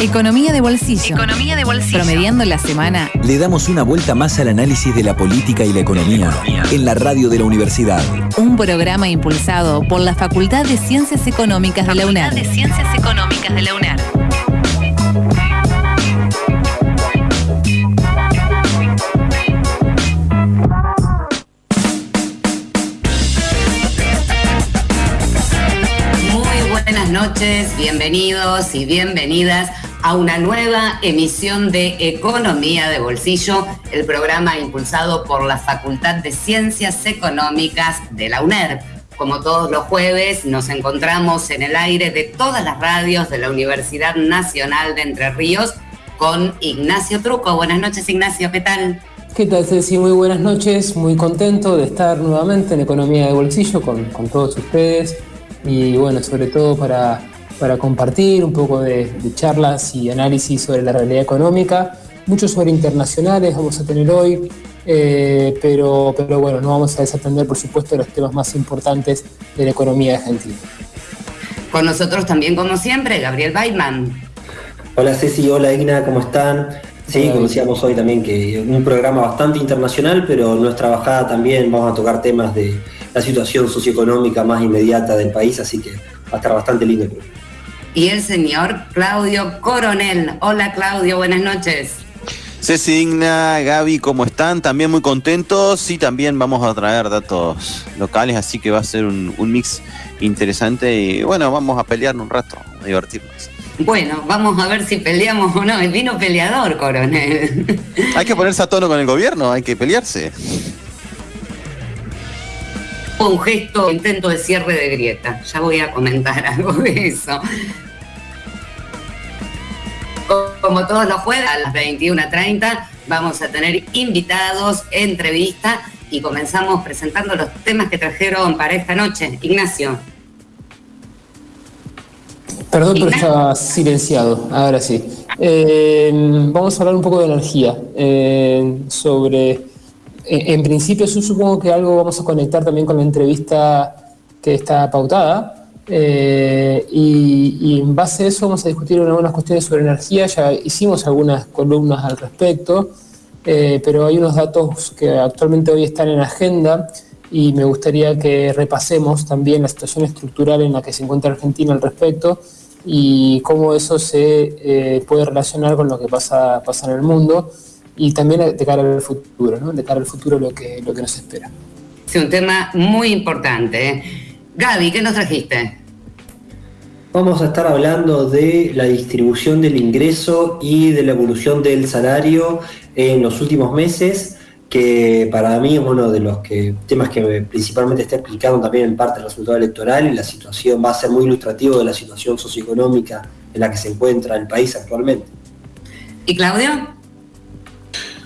Economía de bolsillo. Economía de bolsillo. Promediando la semana. Le damos una vuelta más al análisis de la política y la economía en la radio de la universidad. Un programa impulsado por la Facultad de Ciencias Económicas de la UNED. de Ciencias Económicas de la UNED. Noches, bienvenidos y bienvenidas a una nueva emisión de Economía de Bolsillo, el programa impulsado por la Facultad de Ciencias Económicas de la UNED. Como todos los jueves, nos encontramos en el aire de todas las radios de la Universidad Nacional de Entre Ríos con Ignacio Truco. Buenas noches, Ignacio, ¿qué tal? ¿Qué tal, Ceci? Muy buenas noches, muy contento de estar nuevamente en Economía de Bolsillo con todos ustedes y bueno, sobre todo para para compartir un poco de, charlas y análisis sobre la realidad económica, mucho sobre internacionales vamos a tener hoy, eh, pero, pero bueno, no vamos a desatender por supuesto los temas más importantes de la economía argentina. Con nosotros también, como siempre, Gabriel Weidman. Hola Ceci, hola Igna, ¿cómo están? Sí, como decíamos hoy también que un programa bastante internacional, pero nuestra bajada también vamos a tocar temas de la situación socioeconómica más inmediata del país, así que va a estar bastante lindo y el señor Claudio Coronel. Hola Claudio, buenas noches. Ceci Digna, Gaby, ¿cómo están? También muy contentos y también vamos a traer datos locales, así que va a ser un, mix interesante y bueno, vamos a pelear un rato, a divertirnos. Bueno, vamos a ver si peleamos o no. El vino peleador, coronel. Hay que ponerse a tono con el gobierno, hay que pelearse un gesto, intento de cierre de grieta. Ya voy a comentar algo de eso. Como todos los jueves, a las 21.30 vamos a tener invitados, entrevista y comenzamos presentando los temas que trajeron para esta noche. Ignacio. Perdón, pero estaba silenciado. Ahora sí. Eh, vamos a hablar un poco de energía, eh, sobre en principio yo supongo que algo vamos a conectar también con la entrevista que está pautada. Eh, y, en base a eso vamos a discutir algunas cuestiones sobre energía. Ya hicimos algunas columnas al respecto, eh, pero hay unos datos que actualmente hoy están en agenda y me gustaría que repasemos también la situación estructural en la que se encuentra Argentina al respecto y cómo eso se eh, puede relacionar con lo que pasa, pasa en el mundo y también de cara al futuro, ¿no? de cara al futuro lo que, lo que nos espera. Es un tema muy importante. ¿eh? Gaby, ¿qué nos trajiste? Vamos a estar hablando de la distribución del ingreso y de la evolución del salario en los últimos meses, que para mí es uno de los que, temas que principalmente está explicando también en parte el resultado electoral y la situación va a ser muy ilustrativo de la situación socioeconómica en la que se encuentra el país actualmente. ¿Y Claudio?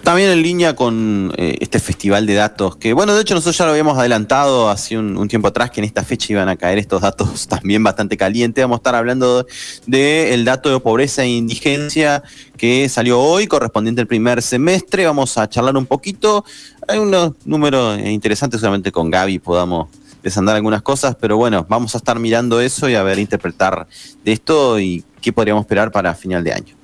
También en línea con eh, este festival de datos, que bueno, de hecho nosotros ya lo habíamos adelantado hace un, tiempo atrás, que en esta fecha iban a caer estos datos también bastante calientes. Vamos a estar hablando del dato de pobreza e indigencia que salió hoy, correspondiente al primer semestre. Vamos a charlar un poquito. Hay unos números interesantes, solamente con Gaby podamos desandar algunas cosas, pero bueno, vamos a estar mirando eso y a ver, interpretar de esto y qué podríamos esperar para final de año.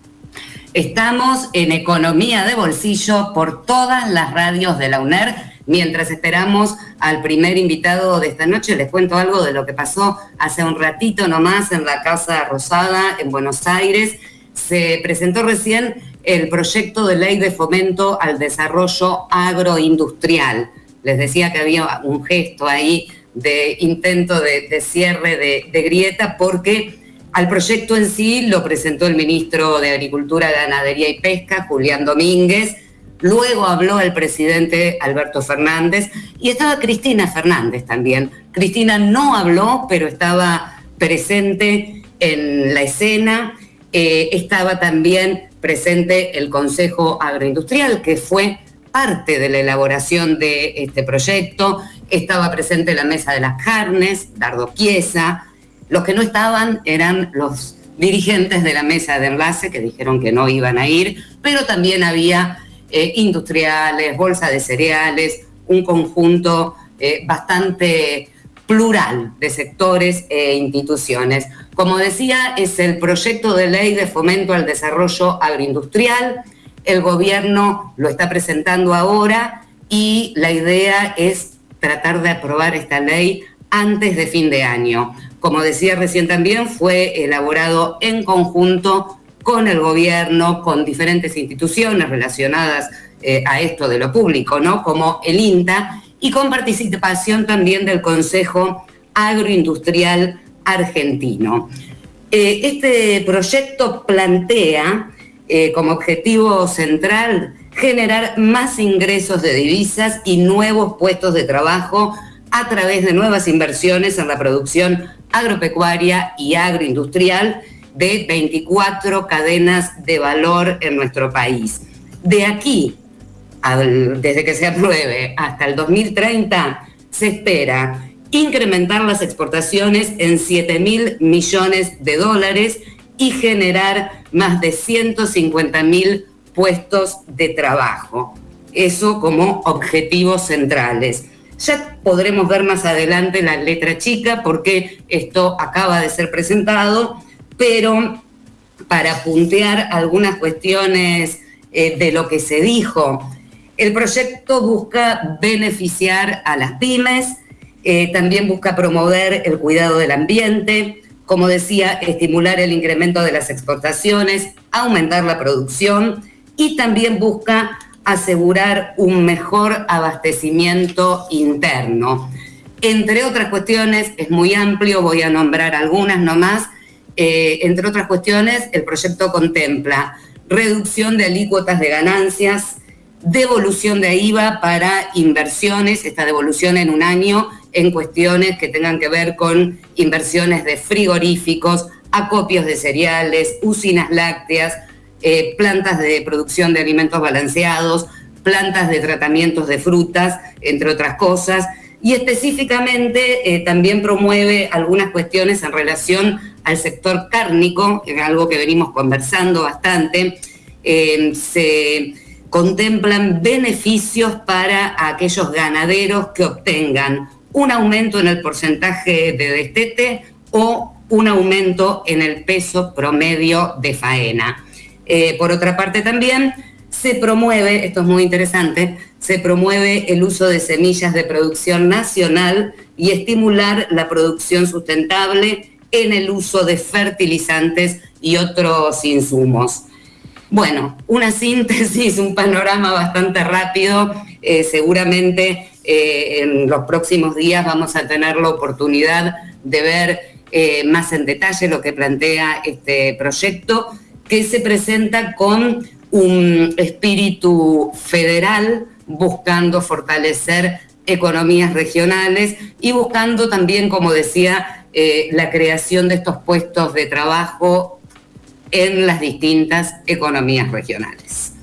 Estamos en Economía de Bolsillo por todas las radios de la UNER. Mientras esperamos al primer invitado de esta noche, les cuento algo de lo que pasó hace un ratito nomás en la Casa Rosada en Buenos Aires. Se presentó recién el proyecto de ley de fomento al desarrollo agroindustrial. Les decía que había un gesto ahí de intento de, cierre de, grieta porque al proyecto en sí lo presentó el ministro de Agricultura, Ganadería y Pesca, Julián Domínguez. Luego habló el presidente Alberto Fernández y estaba Cristina Fernández también. Cristina no habló, pero estaba presente en la escena. Eh, estaba también presente el Consejo Agroindustrial, que fue parte de la elaboración de este proyecto. Estaba presente la Mesa de las Carnes, Dardo Chiesa, los que no estaban eran los dirigentes de la mesa de enlace que dijeron que no iban a ir, pero también había eh, industriales, bolsa de cereales, un conjunto eh, bastante plural de sectores e instituciones. Como decía, es el proyecto de ley de fomento al desarrollo agroindustrial. El gobierno lo está presentando ahora y la idea es tratar de aprobar esta ley antes de fin de año. Como decía recién también, fue elaborado en conjunto con el gobierno, con diferentes instituciones relacionadas eh, a esto de lo público, ¿no? Como el INTA, y con participación también del Consejo Agroindustrial Argentino. Eh, este proyecto plantea eh, como objetivo central generar más ingresos de divisas y nuevos puestos de trabajo a través de nuevas inversiones en la producción agropecuaria y agroindustrial de 24 cadenas de valor en nuestro país. De aquí, desde que se apruebe hasta el 2030, se espera incrementar las exportaciones en 7 mil millones de dólares y generar más de 150 mil puestos de trabajo. Eso como objetivos centrales. Ya podremos ver más adelante la letra chica porque esto acaba de ser presentado, pero para puntear algunas cuestiones eh, de lo que se dijo, el proyecto busca beneficiar a las pymes, eh, también busca promover el cuidado del ambiente, como decía, estimular el incremento de las exportaciones, aumentar la producción y también busca asegurar un mejor abastecimiento interno. Entre otras cuestiones, es muy amplio, voy a nombrar algunas nomás, eh, entre otras cuestiones, el proyecto contempla reducción de alícuotas de ganancias, devolución de IVA para inversiones, esta devolución en un año en cuestiones que tengan que ver con inversiones de frigoríficos, acopios de cereales, usinas lácteas, eh, plantas de producción de alimentos balanceados, plantas de tratamientos de frutas, entre otras cosas, y específicamente eh, también promueve algunas cuestiones en relación al sector cárnico, que es algo que venimos conversando bastante. Eh, se contemplan beneficios para aquellos ganaderos que obtengan un aumento en el porcentaje de destete o un aumento en el peso promedio de faena. Eh, por otra parte también se promueve, esto es muy interesante, se promueve el uso de semillas de producción nacional y estimular la producción sustentable en el uso de fertilizantes y otros insumos. Bueno, una síntesis, un panorama bastante rápido. Eh, seguramente eh, en los próximos días vamos a tener la oportunidad de ver más en detalle lo que plantea este proyecto que se presenta con un espíritu federal buscando fortalecer economías regionales y buscando también, como decía, eh, la creación de estos puestos de trabajo en las distintas economías regionales.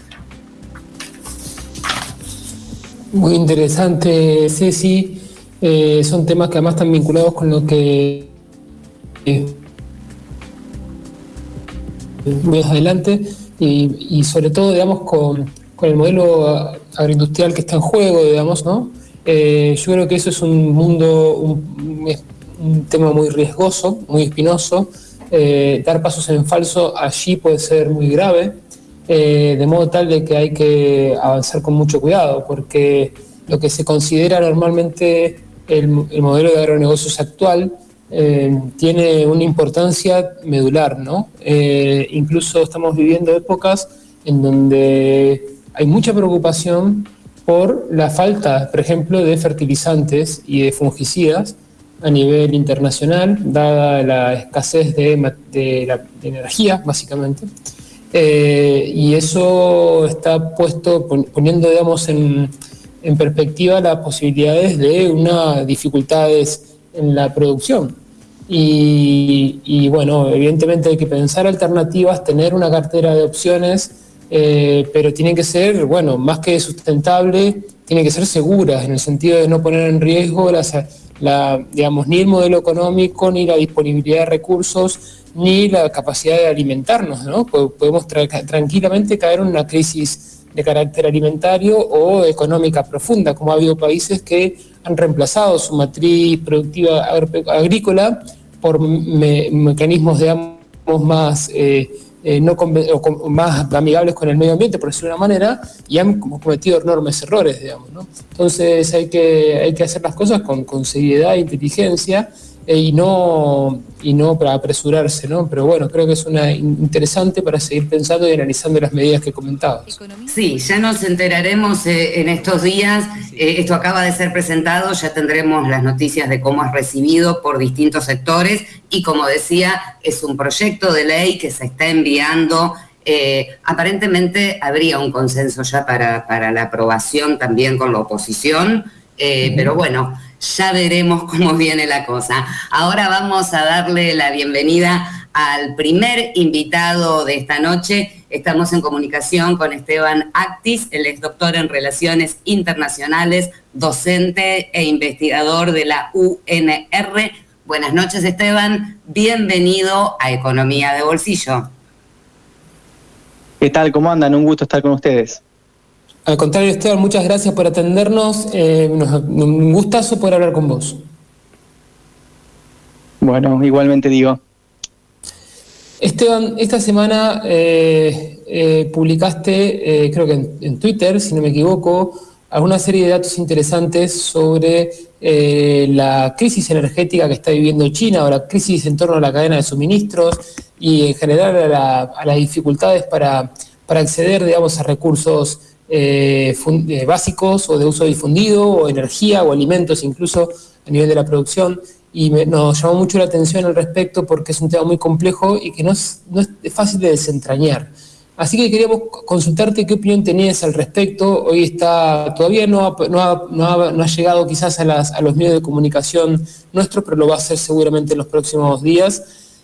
Muy interesante, Ceci. Eh, son temas que además están vinculados con lo que eh, más adelante y, sobre todo, digamos, con, el modelo agroindustrial que está en juego, digamos, ¿no? Eh, yo creo que eso es un mundo, un, tema muy riesgoso, muy espinoso. Eh, dar pasos en falso allí puede ser muy grave, eh, de modo tal de que hay que avanzar con mucho cuidado, porque lo que se considera normalmente el, el modelo de agronegocios actual eh, tiene una importancia medular, ¿no? Eh, incluso estamos viviendo épocas en donde hay mucha preocupación por la falta, por ejemplo, de fertilizantes y de fungicidas a nivel internacional, dada la escasez de, la, energía, básicamente. Eh, y eso está puesto, poniendo, digamos, en, en perspectiva las posibilidades de unas dificultades en la producción. Y, bueno, evidentemente hay que pensar alternativas, tener una cartera de opciones, eh, pero tienen que ser, bueno, más que sustentable, tienen que ser seguras, en el sentido de no poner en riesgo la, digamos, ni el modelo económico, ni la disponibilidad de recursos, ni la capacidad de alimentarnos, ¿no? Podemos tranquilamente caer en una crisis de carácter alimentario o económica profunda, como ha habido países que han reemplazado su matriz productiva agrícola por mecanismos, digamos, más... Eh, eh, no o más amigables con el medio ambiente, por decirlo de una manera, y han cometido enormes errores, digamos. ¿no? Entonces hay que, hay que hacer las cosas con, con seriedad e inteligencia y, no, y no para apresurarse, ¿no? Pero bueno, creo que es una interesante para seguir pensando y analizando las medidas que comentabas. Sí, ya nos enteraremos eh, en estos días. esto acaba de ser presentado, ya tendremos las noticias de cómo es recibido por distintos sectores y como decía, es un proyecto de ley que se está enviando. Eh, aparentemente habría un consenso ya para, para, la aprobación también con la oposición, eh, pero bueno, ya veremos cómo viene la cosa. Ahora vamos a darle la bienvenida al primer invitado de esta noche. Estamos en comunicación con Esteban Actis, él es doctor en Relaciones Internacionales, docente e investigador de la UNR Buenas noches, Esteban. Bienvenido a Economía de Bolsillo. ¿Qué tal? ¿Cómo andan? Un gusto estar con ustedes. Al contrario, Esteban, muchas gracias por atendernos. Eh, un gustazo poder hablar con vos. Bueno, igualmente digo. Esteban, esta semana eh, eh, publicaste, creo que en, Twitter, si no me equivoco, alguna serie de datos interesantes sobre la crisis energética que está viviendo China o la crisis en torno a la cadena de suministros y en general a, las dificultades para, acceder, digamos, a recursos eh, eh, básicos o de uso difundido o energía o alimentos incluso a nivel de la producción y nos llamó mucho la atención al respecto porque es un tema muy complejo y que no es, no es fácil de desentrañar. Así que queríamos consultarte qué opinión tenías al respecto. Hoy está, todavía no ha, llegado quizás a, los medios de comunicación nuestros, pero lo va a hacer seguramente en los próximos días,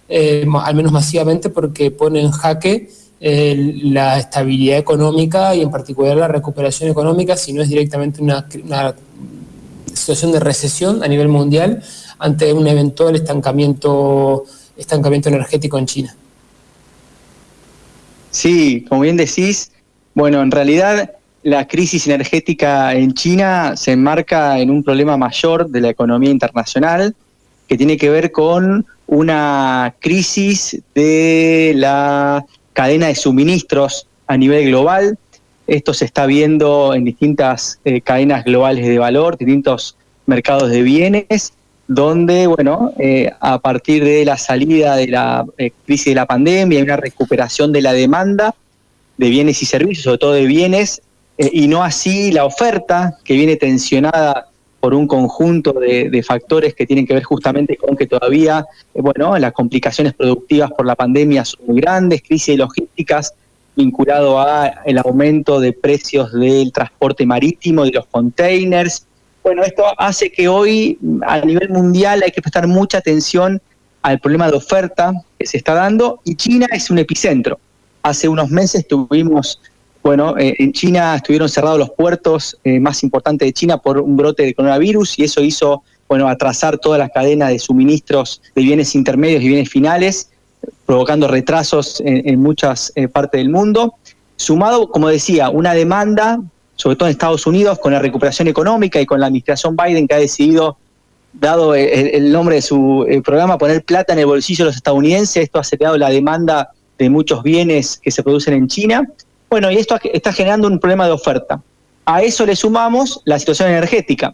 eh, al menos masivamente, porque pone en jaque eh, la estabilidad económica y en particular la recuperación económica, si no es directamente una, situación de recesión a nivel mundial ante un eventual estancamiento, estancamiento energético en China. Sí, como bien decís, bueno, en realidad la crisis energética en China se enmarca en un problema mayor de la economía internacional que tiene que ver con una crisis de la cadena de suministros a nivel global. Esto se está viendo en distintas eh, cadenas globales de valor, distintos mercados de bienes donde, bueno, eh, a partir de la salida de la eh, crisis de la pandemia hay una recuperación de la demanda de bienes y servicios, sobre todo de bienes, y no así la oferta, que viene tensionada por un conjunto de, factores que tienen que ver justamente con que todavía, bueno, las complicaciones productivas por la pandemia son muy grandes, crisis logísticas vinculado a el aumento de precios del transporte marítimo, de los containers, bueno, esto hace que hoy a nivel mundial hay que prestar mucha atención al problema de oferta que se está dando y China es un epicentro. Hace unos meses tuvimos, bueno, eh, en China estuvieron cerrados los puertos eh, más importantes de China por un brote de coronavirus y eso hizo, bueno, atrasar toda la cadena de suministros de bienes intermedios y bienes finales, provocando retrasos en, muchas eh, partes del mundo. Sumado, como decía, una demanda sobre todo en Estados Unidos, con la recuperación económica y con la administración Biden que ha decidido, dado el, nombre de su eh, programa, poner plata en el bolsillo de los estadounidenses. Esto ha acelerado la demanda de muchos bienes que se producen en China. Bueno, y esto está generando un problema de oferta. A eso le sumamos la situación energética.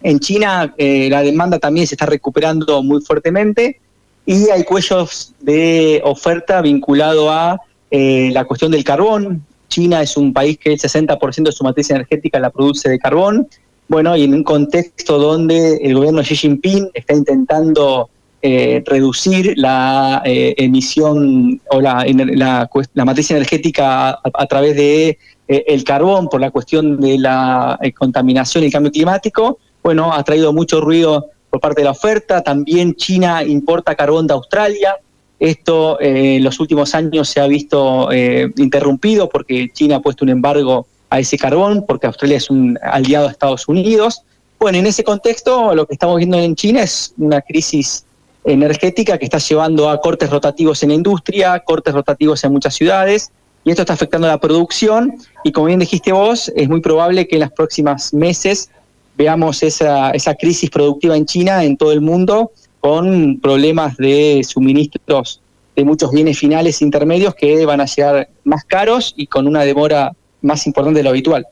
En China eh, la demanda también se está recuperando muy fuertemente y hay cuellos de oferta vinculado a eh, la cuestión del carbón, China es un país que el 60% de su matriz energética la produce de carbón. Bueno, y en un contexto donde el gobierno Xi Jinping está intentando eh, reducir la eh, emisión o la, la, matriz energética a, través de eh, el carbón por la cuestión de la contaminación y el cambio climático, bueno, ha traído mucho ruido por parte de la oferta. También China importa carbón de Australia. Esto eh, en los últimos años se ha visto eh, interrumpido porque China ha puesto un embargo a ese carbón, porque Australia es un aliado de Estados Unidos. Bueno, en ese contexto lo que estamos viendo en China es una crisis energética que está llevando a cortes rotativos en la industria, cortes rotativos en muchas ciudades, y esto está afectando a la producción, y como bien dijiste vos, es muy probable que en los próximos meses veamos esa, esa crisis productiva en China, en todo el mundo, con problemas de suministros de muchos bienes finales intermedios que van a llegar más caros y con una demora más importante de lo habitual.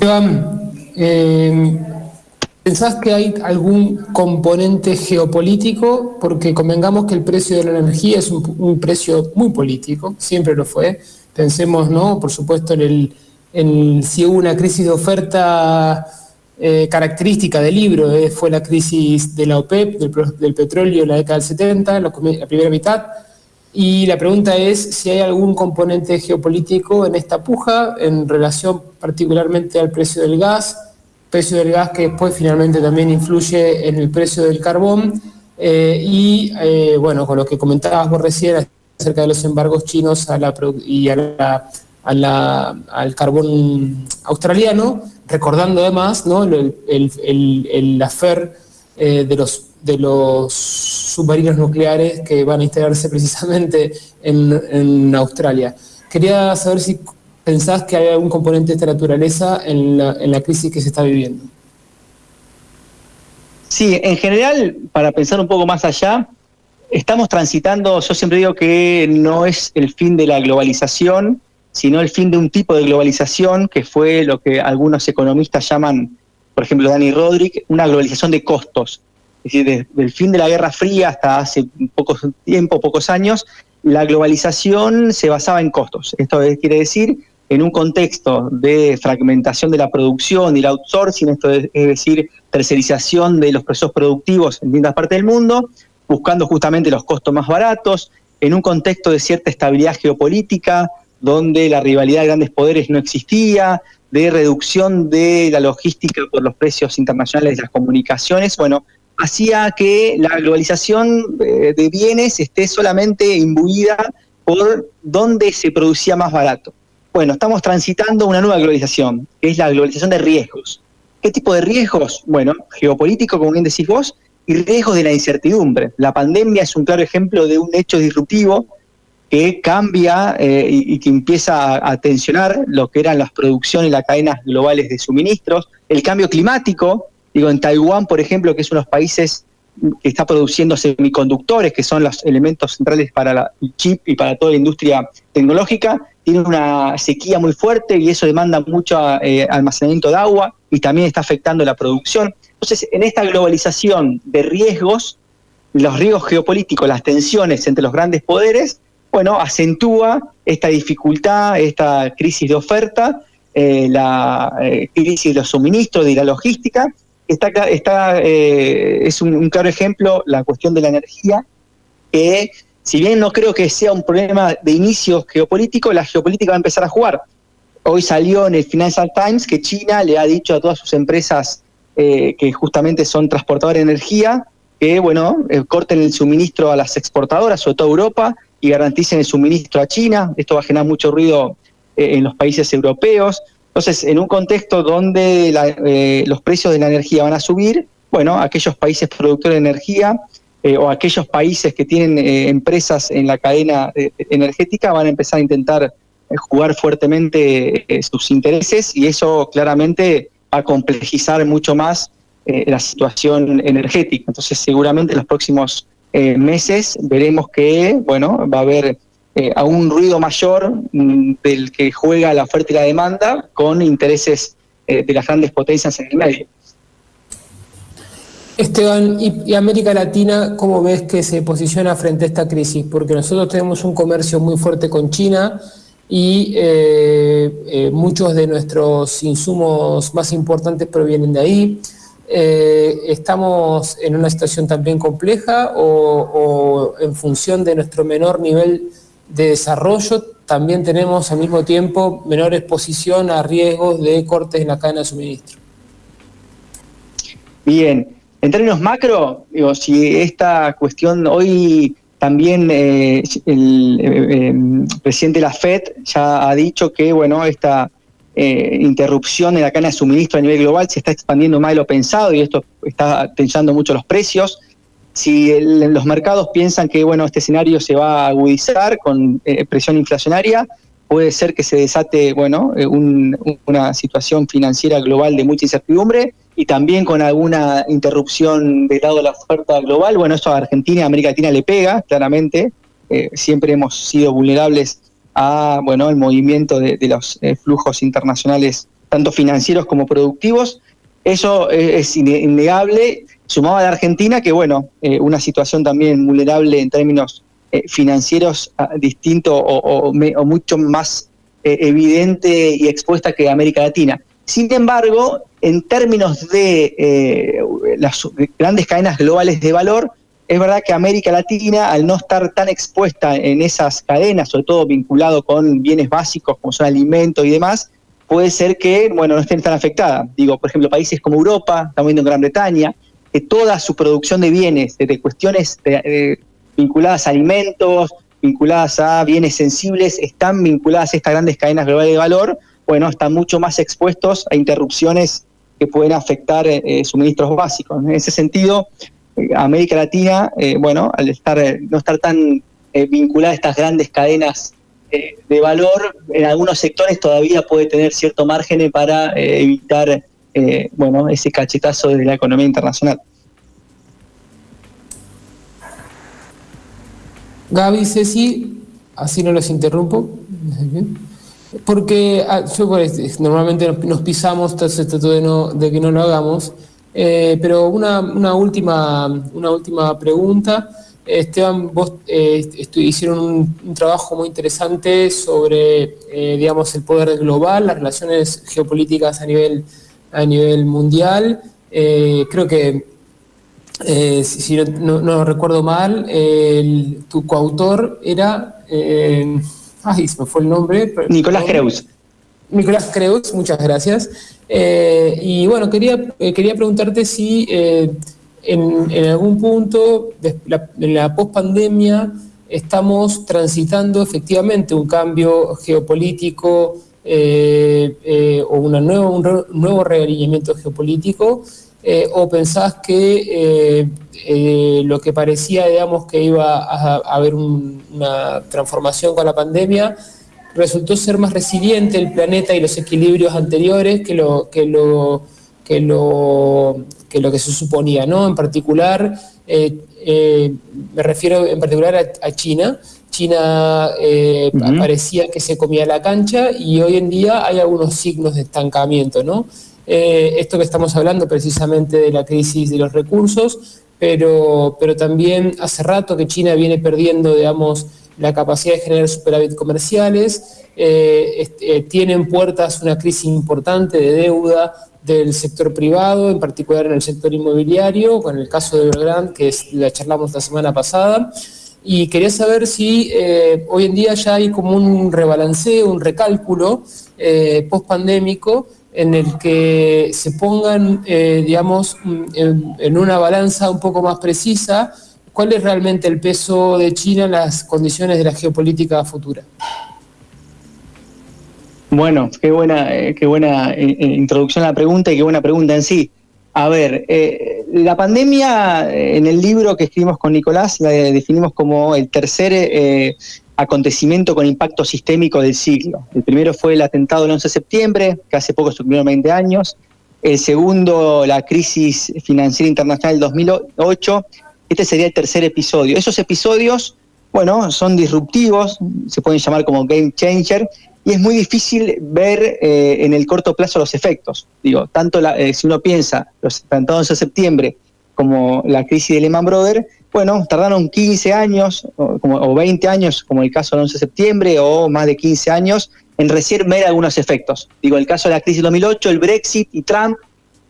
Iván, eh, ¿pensás que hay algún componente geopolítico? Porque convengamos que el precio de la energía es un, precio muy político, siempre lo fue. Pensemos, ¿no? Por supuesto, en, el, si hubo una crisis de oferta eh, característica del libro, eh, fue la crisis de la OPEP, del, petróleo en la década del 70, la primera mitad y la pregunta es si hay algún componente geopolítico en esta puja en relación particularmente al precio del gas, precio del gas que después finalmente también influye en el precio del carbón eh, y eh, bueno, con lo que comentabas vos recién acerca de los embargos chinos a la, y a la, a la, al carbón australiano, recordando además ¿no? el, el, el, el afer eh, de los de los submarinos nucleares que van a instalarse precisamente en, Australia. Quería saber si pensás que hay algún componente de esta naturaleza en la, crisis que se está viviendo. Sí, en general, para pensar un poco más allá, estamos transitando, yo siempre digo que no es el fin de la globalización, sino el fin de un tipo de globalización que fue lo que algunos economistas llaman, por ejemplo, Dani Rodrik, una globalización de costos es decir, desde el fin de la Guerra Fría hasta hace poco tiempo, pocos años, la globalización se basaba en costos. Esto quiere decir, en un contexto de fragmentación de la producción y el outsourcing, esto es, decir, tercerización de los procesos productivos en distintas partes del mundo, buscando justamente los costos más baratos, en un contexto de cierta estabilidad geopolítica, donde la rivalidad de grandes poderes no existía, de reducción de la logística por los precios internacionales de las comunicaciones, bueno, hacía que la globalización eh, de bienes esté solamente imbuida por dónde se producía más barato. Bueno, estamos transitando una nueva globalización, que es la globalización de riesgos. ¿Qué tipo de riesgos? Bueno, geopolítico, como bien decís vos, y riesgos de la incertidumbre. La pandemia es un claro ejemplo de un hecho disruptivo que cambia eh, y, que empieza a, tensionar lo que eran las producciones y las cadenas globales de suministros. El cambio climático, Digo, en Taiwán, por ejemplo, que es uno de los países que está produciendo semiconductores, que son los elementos centrales para el chip y para toda la industria tecnológica, tiene una sequía muy fuerte y eso demanda mucho eh, almacenamiento de agua y también está afectando la producción. Entonces, en esta globalización de riesgos, los riesgos geopolíticos, las tensiones entre los grandes poderes, bueno, acentúa esta dificultad, esta crisis de oferta, eh, la eh, crisis de los suministros, de la logística, está, está eh, es un, claro ejemplo la cuestión de la energía, que si bien no creo que sea un problema de inicio geopolítico, la geopolítica va a empezar a jugar. Hoy salió en el Financial Times que China le ha dicho a todas sus empresas eh, que justamente son transportadoras de energía que, bueno, eh, corten el suministro a las exportadoras, sobre todo a Europa, y garanticen el suministro a China. Esto va a generar mucho ruido en los países europeos. Entonces, en un contexto donde eh, los precios de la energía van a subir, bueno, aquellos países productores de energía eh, o aquellos países que tienen eh, empresas en la cadena energética van a empezar a intentar jugar fuertemente sus intereses y eso claramente va a complejizar mucho más la situación energética. Entonces, seguramente en los próximos meses veremos que, bueno, va a haber eh, a un ruido mayor mm, del que juega la oferta y la demanda con intereses eh, de las grandes potencias en el medio. Esteban, ¿y, América Latina cómo ves que se posiciona frente a esta crisis? Porque nosotros tenemos un comercio muy fuerte con China y eh, muchos de nuestros insumos más importantes provienen de ahí. ¿Estamos en una situación también compleja o, o en función de nuestro menor nivel de desarrollo, también tenemos al mismo tiempo menor exposición a riesgos de cortes en la cadena de suministro. Bien, en términos macro, digo, si esta cuestión hoy también eh, el eh, em, presidente de la FED ya ha dicho que bueno esta eh, interrupción en la cadena de suministro a nivel global se está expandiendo más de lo pensado y esto está tensando mucho los precios si los mercados piensan que bueno este escenario se va a agudizar con eh, presión inflacionaria, puede ser que se desate bueno eh, una situación financiera global de mucha incertidumbre y también con alguna interrupción del lado de la oferta global, bueno, eso a Argentina y América Latina le pega, claramente. Eh, siempre hemos sido vulnerables a, bueno, el movimiento de, los flujos internacionales, tanto financieros como productivos. Eso es innegable, sumado a la Argentina, que bueno, eh, una situación también vulnerable en términos financieros ah, distinto o, mucho más evidente y expuesta que América Latina. Sin embargo, en términos de eh, las grandes cadenas globales de valor, es verdad que América Latina, al no estar tan expuesta en esas cadenas, sobre todo vinculado con bienes básicos como son alimentos y demás, puede ser que, bueno, no estén tan afectada. Digo, por ejemplo, países como Europa, estamos viendo en Gran Bretaña, que toda su producción de bienes, de cuestiones vinculadas a alimentos, vinculadas a bienes sensibles, están vinculadas a estas grandes cadenas globales de valor, bueno, están mucho más expuestos a interrupciones que pueden afectar eh, eh, suministros básicos. En ese sentido, eh, América Latina, bueno, al estar no estar tan vinculada a estas grandes cadenas de valor, en algunos sectores todavía puede tener cierto margen para evitar, bueno, ese cachetazo de la economía internacional. Gaby, Ceci, así no los interrumpo. Porque ah, pues, normalmente nos pisamos, entonces trato de, no, de que no lo hagamos. Eh, pero una, una, última, una última pregunta. Esteban, vos eh, hicieron un, trabajo muy interesante sobre, eh, digamos, el poder global, las relaciones geopolíticas a nivel, a nivel mundial. creo que, si, no, recuerdo mal, tu coautor era ay, se me fue el nombre. Nicolás Creus. Nicolás Creus, muchas gracias. Eh, y bueno, quería, eh, quería preguntarte si eh, en, algún punto de la, en la pospandemia estamos transitando efectivamente un cambio geopolítico o una nueva, un, nuevo realineamiento geopolítico eh, o pensás que eh, eh, lo que parecía, digamos, que iba a, haber una transformación con la pandemia, resultó ser más resiliente el planeta y los equilibrios anteriores que lo que lo que lo que, lo que se suponía, ¿no? En particular, me refiero en particular a, China. China parecía que se comía la cancha y hoy en día hay algunos signos de estancamiento, ¿no? Eh, esto que estamos hablando precisamente de la crisis de los recursos, pero, pero también hace rato que China viene perdiendo, digamos, la capacidad de generar superávit comerciales, eh, eh, tienen puertas una crisis importante de deuda del sector privado, en particular en el sector inmobiliario, con el caso de Evergrande, que es, la charlamos la semana pasada, y quería saber si hoy en día ya hay como un rebalanceo, un recálculo post-pandémico en el que se pongan, eh, digamos, en, una balanza un poco más precisa cuál es realmente el peso de China en las condiciones de la geopolítica futura. Bueno, qué buena, eh, qué buena eh, introducción a la pregunta y qué buena pregunta en sí. A ver, la pandemia en el libro que escribimos con Nicolás la definimos como el tercer acontecimiento con impacto sistémico del siglo. El primero fue el atentado del 11 de septiembre, que hace poco se cumplieron 20 años. El segundo, la crisis financiera internacional del 2008. Este sería el tercer episodio. Esos episodios, bueno, son disruptivos, se pueden llamar como game changer, y es muy difícil ver eh, en el corto plazo los efectos. Digo, tanto eh, si uno piensa los atentados de septiembre como la crisis de Lehman Brothers, bueno, tardaron 15 años o, como, 20 años, como el caso del 11 de septiembre, o más de 15 años, en recién ver algunos efectos. Digo, el caso de la crisis de 2008, el Brexit y Trump,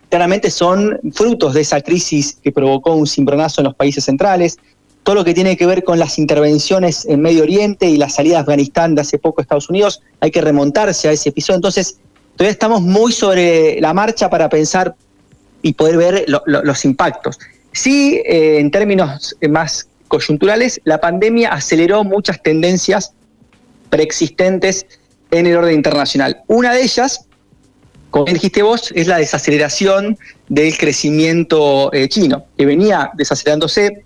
claramente son frutos de esa crisis que provocó un cimbronazo en los países centrales. Todo lo que tiene que ver con las intervenciones en Medio Oriente y la salida de Afganistán de hace poco a Estados Unidos, hay que remontarse a ese episodio. Entonces, todavía estamos muy sobre la marcha para pensar y poder ver los impactos. Sí, eh, en términos más coyunturales, la pandemia aceleró muchas tendencias preexistentes en el orden internacional. Una de ellas, como dijiste vos, es la desaceleración del crecimiento eh, chino, que venía desacelerándose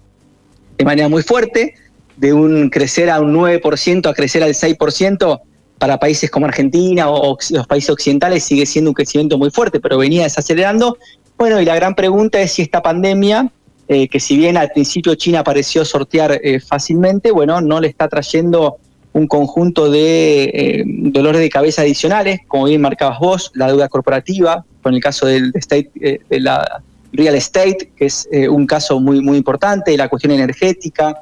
de manera muy fuerte, de un crecer a un 9% a crecer al 6%, para países como Argentina o los países occidentales sigue siendo un crecimiento muy fuerte, pero venía desacelerando. Bueno, y la gran pregunta es si esta pandemia, eh, que si bien al principio China pareció sortear eh, fácilmente, bueno, no le está trayendo un conjunto de eh, dolores de cabeza adicionales, como bien marcabas vos, la deuda corporativa, con el caso del state, de la real estate, que es un caso muy, muy importante, la cuestión energética.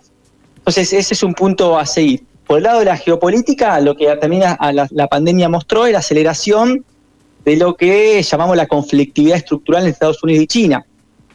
Entonces, ese es un punto a seguir. Por el lado de la geopolítica, lo que también a la, pandemia mostró es la aceleración de lo que llamamos la conflictividad estructural en Estados Unidos y China.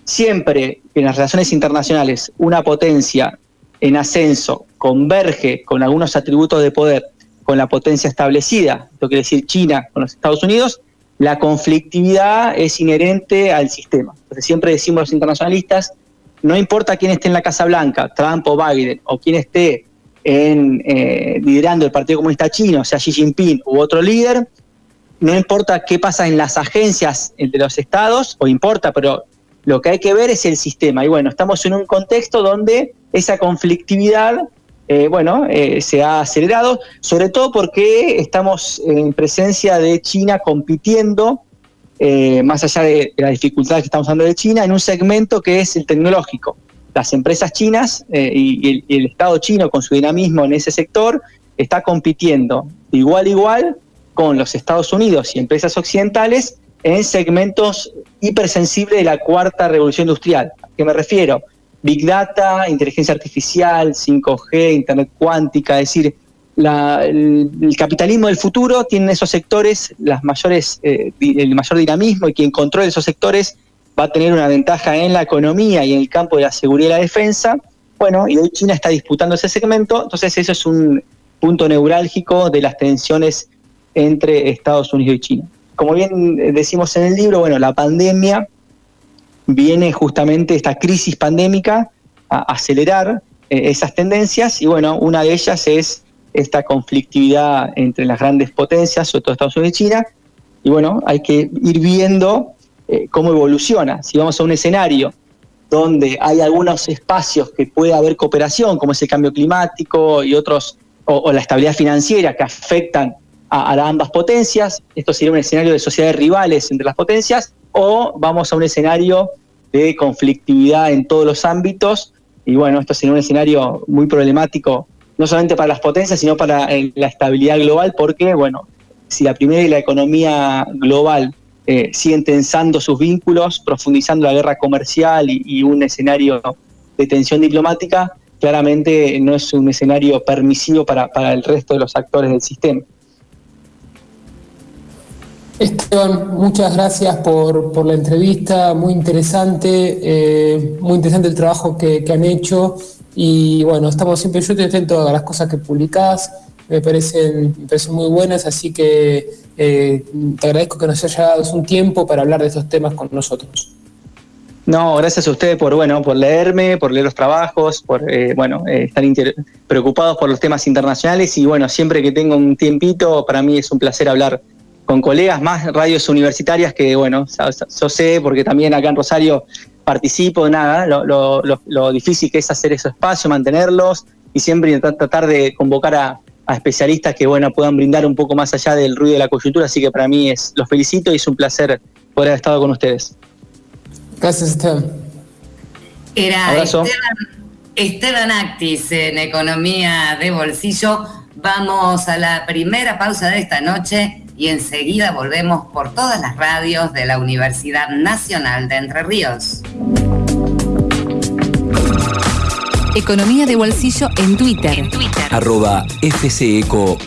Siempre que en las relaciones internacionales una potencia en ascenso converge con algunos atributos de poder con la potencia establecida, esto quiere decir China con los Estados Unidos, la conflictividad es inherente al sistema. Entonces siempre decimos los internacionalistas, no importa quién esté en la Casa Blanca, Trump o Biden, o quién esté en, eh, liderando el Partido Comunista Chino, sea Xi Jinping u otro líder, no importa qué pasa en las agencias de los estados, o importa, pero lo que hay que ver es el sistema. Y bueno, estamos en un contexto donde esa conflictividad, eh, bueno, eh, se ha acelerado, sobre todo porque estamos en presencia de China compitiendo, eh, más allá de, las dificultades que estamos hablando de China, en un segmento que es el tecnológico. Las empresas chinas y el Estado chino con su dinamismo en ese sector está compitiendo igual igual con los Estados Unidos y empresas occidentales en segmentos hipersensibles de la cuarta revolución industrial. ¿A qué me refiero? Big Data, inteligencia artificial, 5G, Internet cuántica, es decir, el, capitalismo del futuro tiene esos sectores las mayores, eh, el mayor dinamismo y quien controle esos sectores va a tener una ventaja en la economía y en el campo de la seguridad y la defensa. Bueno, y hoy China está disputando ese segmento, entonces eso es un punto neurálgico de las tensiones entre Estados Unidos y China. Como bien eh, decimos en el libro, bueno, la pandemia viene justamente esta crisis pandémica a acelerar eh, esas tendencias y bueno, una de ellas es esta conflictividad entre las grandes potencias, sobre todo Estados Unidos y China, y bueno, hay que ir viendo eh, cómo evoluciona. Si vamos a un escenario donde hay algunos espacios que puede haber cooperación, como es el cambio climático y otros, o la estabilidad financiera que afectan a, ambas potencias, esto sería un escenario de sociedades rivales entre las potencias, o vamos a un escenario de conflictividad en todos los ámbitos, y bueno, esto sería un escenario muy problemático, no solamente para las potencias, sino para eh, la estabilidad global, porque, bueno, si la primera y la economía global eh, siguen tensando sus vínculos, profundizando la guerra comercial y, un escenario de tensión diplomática, claramente no es un escenario permisivo para el resto de los actores del sistema. Esteban, muchas gracias por, la entrevista, muy interesante, eh, muy interesante el trabajo que, han hecho y bueno, estamos siempre, yo estoy atento a las cosas que publicás, me parecen, muy buenas, así que eh, te agradezco que nos haya dado un tiempo para hablar de estos temas con nosotros. No, gracias a ustedes por bueno, por leerme, por leer los trabajos, por eh, bueno, estar preocupados por los temas internacionales y bueno, siempre que tengo un tiempito, para mí es un placer hablar con colegas más radios universitarias que, bueno, yo sé, porque también acá en Rosario participo, nada, lo, difícil que es hacer esos espacios, mantenerlos y siempre tratar de convocar a, especialistas que, bueno, puedan brindar un poco más allá del ruido de la coyuntura, así que para mí es, los felicito y es un placer poder haber estado con ustedes. Gracias, Esteban. Era Esteban, Esteban Actis en Economía de Bolsillo. Vamos a la primera pausa de esta noche y enseguida volvemos por todas las radios de la Universidad Nacional de Entre Ríos. Economía de bolsillo en Twitter. En Twitter. Arroba FCECO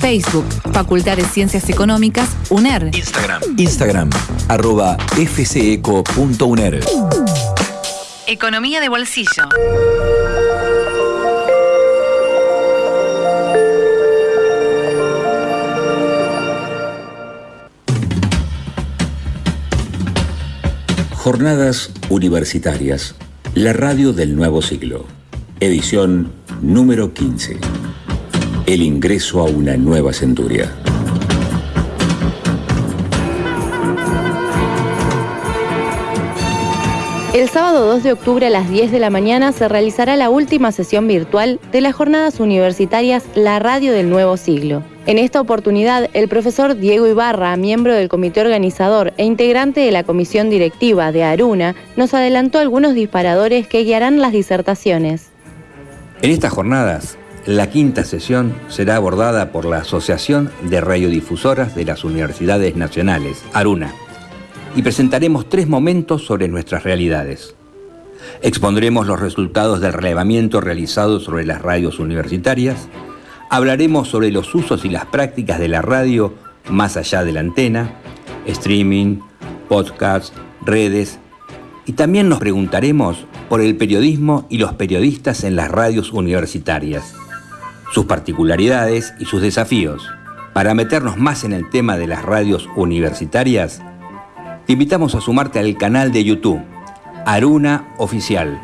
Facebook, Facultad de Ciencias Económicas, UNER. Instagram. Instagram, arroba fceco.uner. Economía de bolsillo. Jornadas Universitarias, la radio del nuevo siglo. Edición número 15. El ingreso a una nueva centuria. El sábado 2 de octubre a las 10 de la mañana se realizará la última sesión virtual de las jornadas universitarias La Radio del Nuevo Siglo. En esta oportunidad, el profesor Diego Ibarra, miembro del comité organizador e integrante de la comisión directiva de Aruna, nos adelantó algunos disparadores que guiarán las disertaciones. En estas jornadas, la quinta sesión será abordada por la Asociación de Radiodifusoras de las Universidades Nacionales, Aruna y presentaremos tres momentos sobre nuestras realidades. Expondremos los resultados del relevamiento realizado sobre las radios universitarias, hablaremos sobre los usos y las prácticas de la radio más allá de la antena, streaming, podcast, redes, y también nos preguntaremos por el periodismo y los periodistas en las radios universitarias, sus particularidades y sus desafíos. Para meternos más en el tema de las radios universitarias, te invitamos a sumarte al canal de YouTube, Aruna Oficial,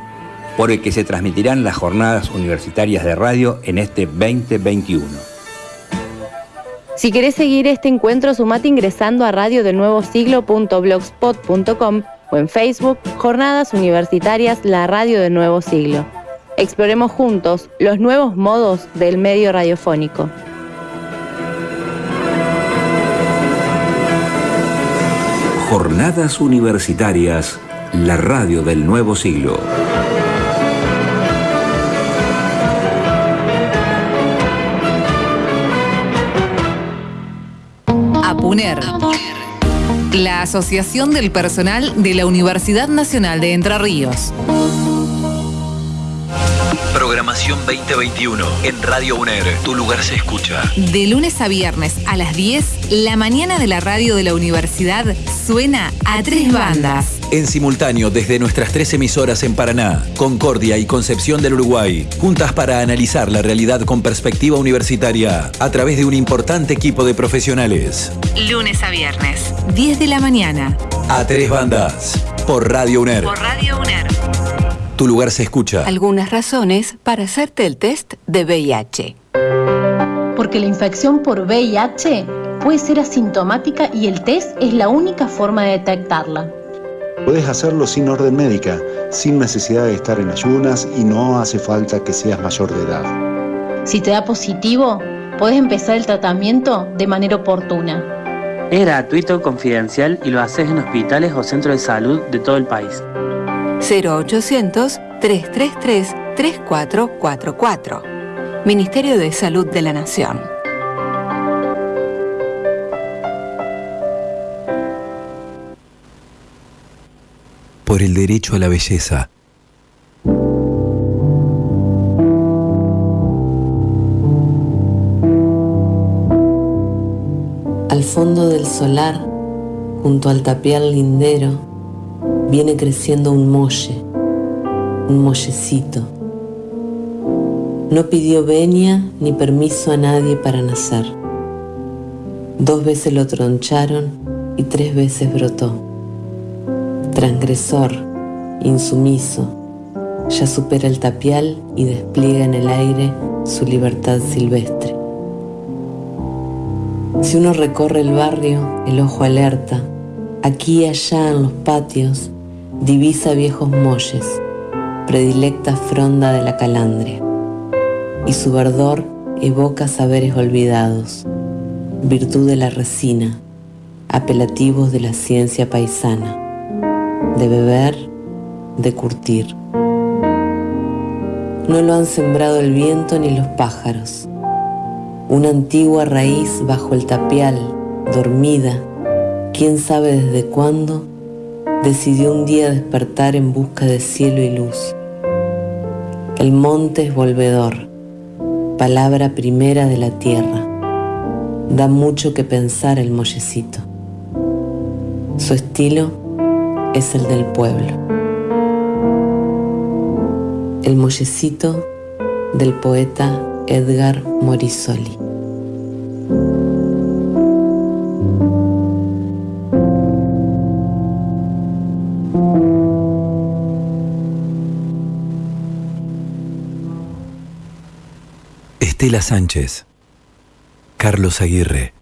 por el que se transmitirán las jornadas universitarias de radio en este 2021. Si querés seguir este encuentro, sumate ingresando a radiodelnuevosiglo.blogspot.com o en Facebook, Jornadas Universitarias La Radio del Nuevo Siglo. Exploremos juntos los nuevos modos del medio radiofónico. Jornadas Universitarias, la radio del nuevo siglo. APUNER. La Asociación del Personal de la Universidad Nacional de Entre Ríos. Programación 2021 en Radio UNER. Tu lugar se escucha. De lunes a viernes a las 10, la mañana de la radio de la universidad suena a tres bandas. En simultáneo desde nuestras tres emisoras en Paraná, Concordia y Concepción del Uruguay, juntas para analizar la realidad con perspectiva universitaria a través de un importante equipo de profesionales. Lunes a viernes, 10 de la mañana. A tres bandas. Por Radio UNER. Por Radio UNER. Tu lugar se escucha. Algunas razones para hacerte el test de VIH. Porque la infección por VIH puede ser asintomática y el test es la única forma de detectarla. Puedes hacerlo sin orden médica, sin necesidad de estar en ayunas y no hace falta que seas mayor de edad. Si te da positivo, puedes empezar el tratamiento de manera oportuna. Es gratuito, confidencial y lo haces en hospitales o centros de salud de todo el país. 0800-333-3444. Ministerio de Salud de la Nación. Por el derecho a la belleza. Al fondo del solar, junto al tapial lindero, viene creciendo un molle, un mollecito. No pidió venia ni permiso a nadie para nacer. Dos veces lo troncharon y tres veces brotó. Transgresor, insumiso, ya supera el tapial y despliega en el aire su libertad silvestre. Si uno recorre el barrio, el ojo alerta, aquí y allá en los patios, divisa viejos molles, predilecta fronda de la calandria, y su verdor evoca saberes olvidados, virtud de la resina, apelativos de la ciencia paisana, de beber, de curtir. No lo han sembrado el viento ni los pájaros. Una antigua raíz bajo el tapial, dormida, quién sabe desde cuándo, decidió un día despertar en busca de cielo y luz. El monte es volvedor, palabra primera de la tierra. Da mucho que pensar el mollecito. Su estilo es el del pueblo. El mollecito del poeta Edgar Morisoli. Estela Sánchez, Carlos Aguirre,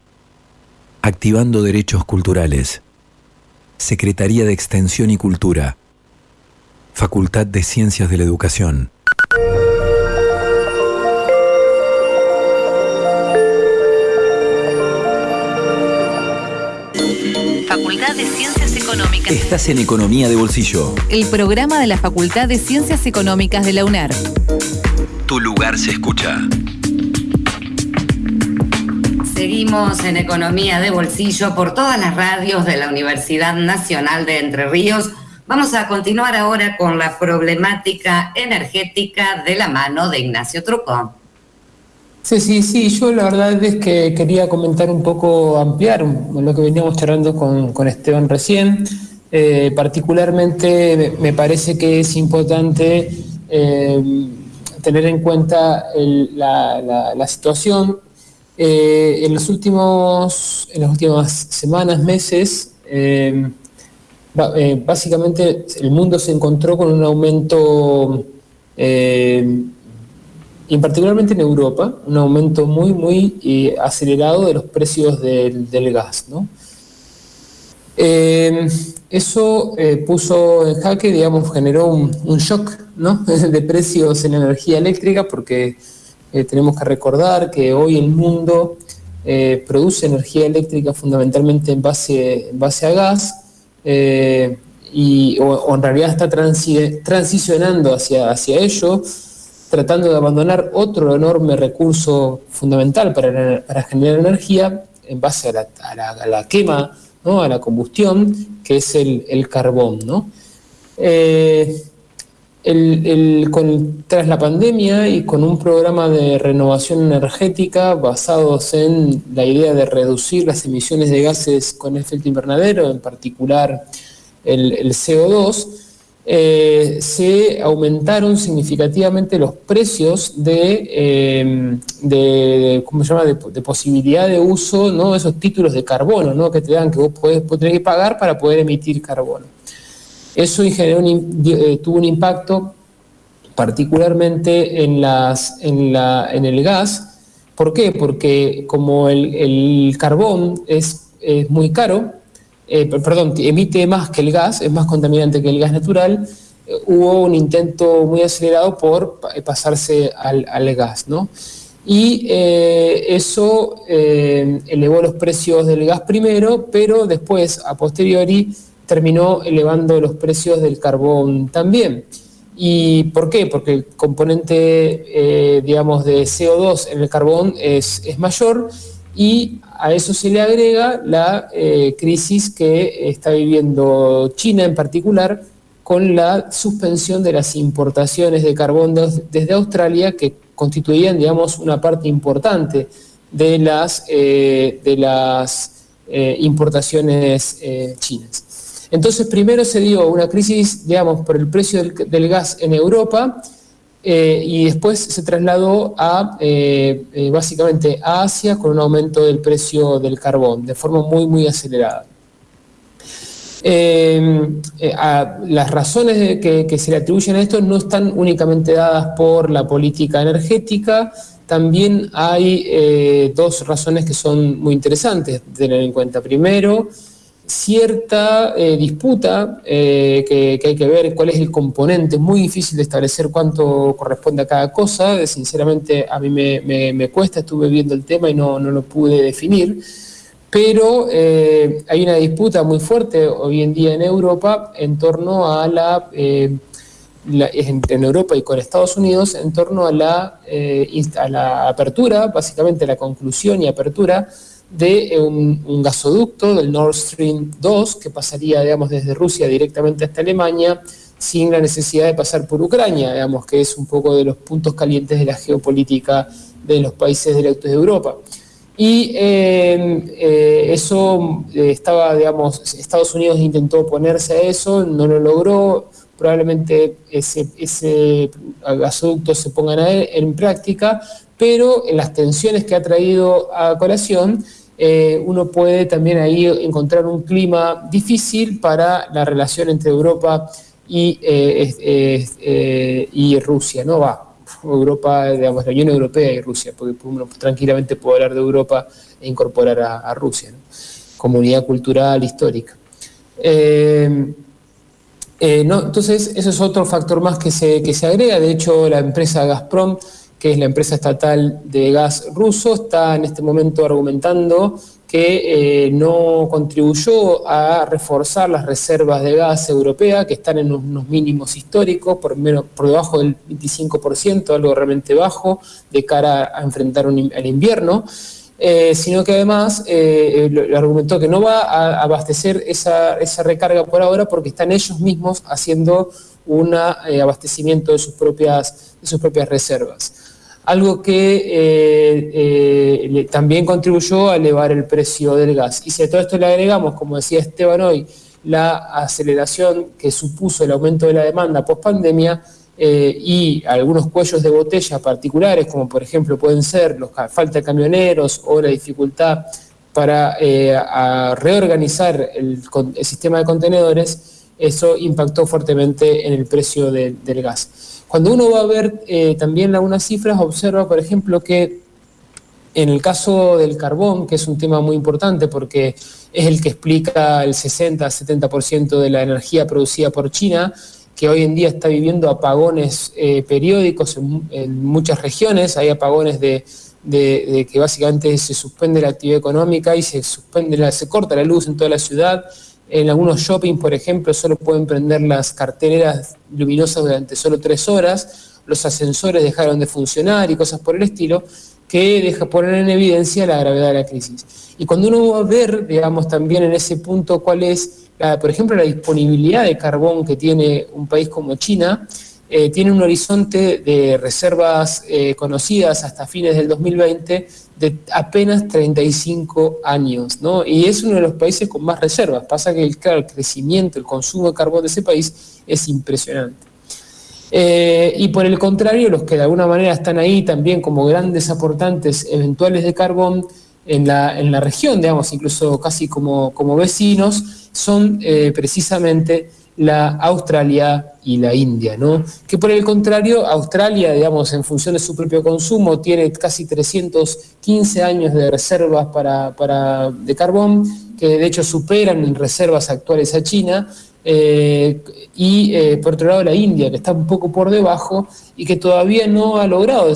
Activando Derechos Culturales, Secretaría de Extensión y Cultura, Facultad de Ciencias de la Educación. Facultad de Ciencias Económicas. Estás en Economía de Bolsillo. El programa de la Facultad de Ciencias Económicas de la UNER. Tu lugar se escucha. Seguimos en Economía de Bolsillo por todas las radios de la Universidad Nacional de Entre Ríos. Vamos a continuar ahora con la problemática energética de la mano de Ignacio Trucón. Sí, sí, sí, yo la verdad es que quería comentar un poco, ampliar lo que veníamos charlando con, Esteban recién. Eh, particularmente me parece que es importante eh, tener en cuenta la, situación. Eh, en, los últimos, en las últimas semanas, meses, básicamente el mundo se encontró con un aumento y particularmente en Europa, un aumento muy, muy eh, acelerado de los precios del, gas. Eh, eso eh, puso en jaque, digamos, generó un, shock de precios en energía eléctrica porque eh, tenemos que recordar que hoy el mundo eh, produce energía eléctrica fundamentalmente en base, en base a gas y, o, en realidad está transi transicionando hacia, hacia ello tratando de abandonar otro enorme recurso fundamental para, para generar energía en base a la, a la, quema, ¿no? a la combustión, que es el, el carbón. ¿no? Eh, el, tras la pandemia y con un programa de renovación energética basados en la idea de reducir las emisiones de gases con efecto invernadero, en particular el, el CO2, eh, se aumentaron significativamente los precios de, de ¿cómo se llama?, de, posibilidad de uso, ¿no?, esos títulos de carbono, ¿no?, que te dan que vos podés, podés pagar para poder emitir carbono. Eso eh, tuvo un impacto particularmente en, el gas. ¿Por qué? Porque como el, carbón es, muy caro, eh, perdón, emite más que el gas, es más contaminante que el gas natural, eh, hubo un intento muy acelerado por pasarse al, gas, ¿no? Y eso elevó los precios del gas primero, pero después, a posteriori, terminó elevando los precios del carbón también. ¿Y por qué? Porque el componente, eh, digamos, de CO2 en el carbón es, es mayor y a eso se le agrega la eh, crisis que está viviendo China en particular con la suspensión de las importaciones de carbón de, desde Australia que constituían, digamos, una parte importante de las, eh, de las importaciones chinas. Entonces, primero se dio una crisis, digamos, por el precio del, gas en Europa, eh, y después se trasladó a eh, eh, básicamente a Asia con un aumento del precio del carbón de forma muy muy acelerada. Las razones que, que, se le atribuyen a esto no están únicamente dadas por la política energética, también hay dos razones que son muy interesantes de tener en cuenta. Primero, cierta eh, disputa eh, que, hay que ver cuál es el componente, muy difícil de establecer cuánto corresponde a cada cosa, sinceramente a mí me, cuesta, estuve viendo el tema y no, no lo pude definir, pero eh, hay una disputa muy fuerte hoy en día en Europa en torno a la, eh, la en, Europa y con Estados Unidos, en torno a la, eh, a la apertura, básicamente la conclusión y apertura de un, un, gasoducto del Nord Stream 2 que pasaría, digamos, desde Rusia directamente hasta Alemania sin la necesidad de pasar por Ucrania, digamos, que es un poco de los puntos calientes de la geopolítica de los países del este de Europa. Y eh, eh, eso eh, estaba, digamos, Estados Unidos intentó oponerse a eso, no lo logró, probablemente ese, gasoducto se ponga en práctica, pero en las tensiones que ha traído a colación, eh, uno puede también ahí encontrar un clima difícil para la relación entre Europa y, eh, eh, y Rusia, ¿no? Va, Europa, digamos, la Unión Europea y Rusia, porque uno tranquilamente puede hablar de Europa e incorporar a, Rusia, ¿no? Comunidad cultural, histórica. No, entonces, eso es otro factor más que se, que se agrega. De hecho, la empresa Gazprom, que es la empresa estatal de gas ruso, está en este momento argumentando que eh, no contribuyó a reforzar las reservas de gas europea, que están en unos mínimos históricos, por, menos, por debajo del 25%, algo realmente bajo, de cara a enfrentar el invierno. Eh, sino que además eh, argumentó que no va a abastecer esa, recarga por ahora porque están ellos mismos haciendo un eh, abastecimiento de sus, propias, de sus propias reservas. Algo que eh, también contribuyó a elevar el precio del gas. Y si a todo esto le agregamos, como decía Esteban hoy, la aceleración que supuso el aumento de la demanda post pandemia, eh, y algunos cuellos de botella particulares, como por ejemplo pueden ser la falta de camioneros o la dificultad para eh, reorganizar el, sistema de contenedores, eso impactó fuertemente en el precio del gas. Cuando uno va a ver eh, también algunas cifras, observa, por ejemplo, que en el caso del carbón, que es un tema muy importante porque es el que explica el 60-70% de la energía producida por China, que hoy en día está viviendo apagones eh, periódicos en, muchas regiones, hay apagones de, que básicamente se suspende la actividad económica y se, suspende la, se corta la luz en toda la ciudad. En algunos shopping, por ejemplo, solo pueden prender las carteleras luminosas durante solo tres horas, los ascensores dejaron de funcionar y cosas por el estilo, que deja poner en evidencia la gravedad de la crisis. Y cuando uno va a ver, digamos, también en ese punto cuál es por ejemplo, la disponibilidad de carbón que tiene un país como China, eh, tiene un horizonte de reservas eh, conocidas hasta fines del 2020 de apenas 35 años, ¿no? Y es uno de los países con más reservas. Pasa que, el crecimiento, el consumo de carbón de ese país es impresionante. Eh, y por el contrario, los que de alguna manera están ahí también como grandes aportantes eventuales de carbón en la, en la región, digamos, incluso casi como, como vecinos, son precisamente la Australia y la India, ¿no? Que por el contrario, Australia, digamos, en función de su propio consumo, tiene casi 315 años de reservas para, de carbón, que de hecho superan en reservas actuales a China, eh, y eh, por otro lado la India, que está un poco por debajo y que todavía no ha logrado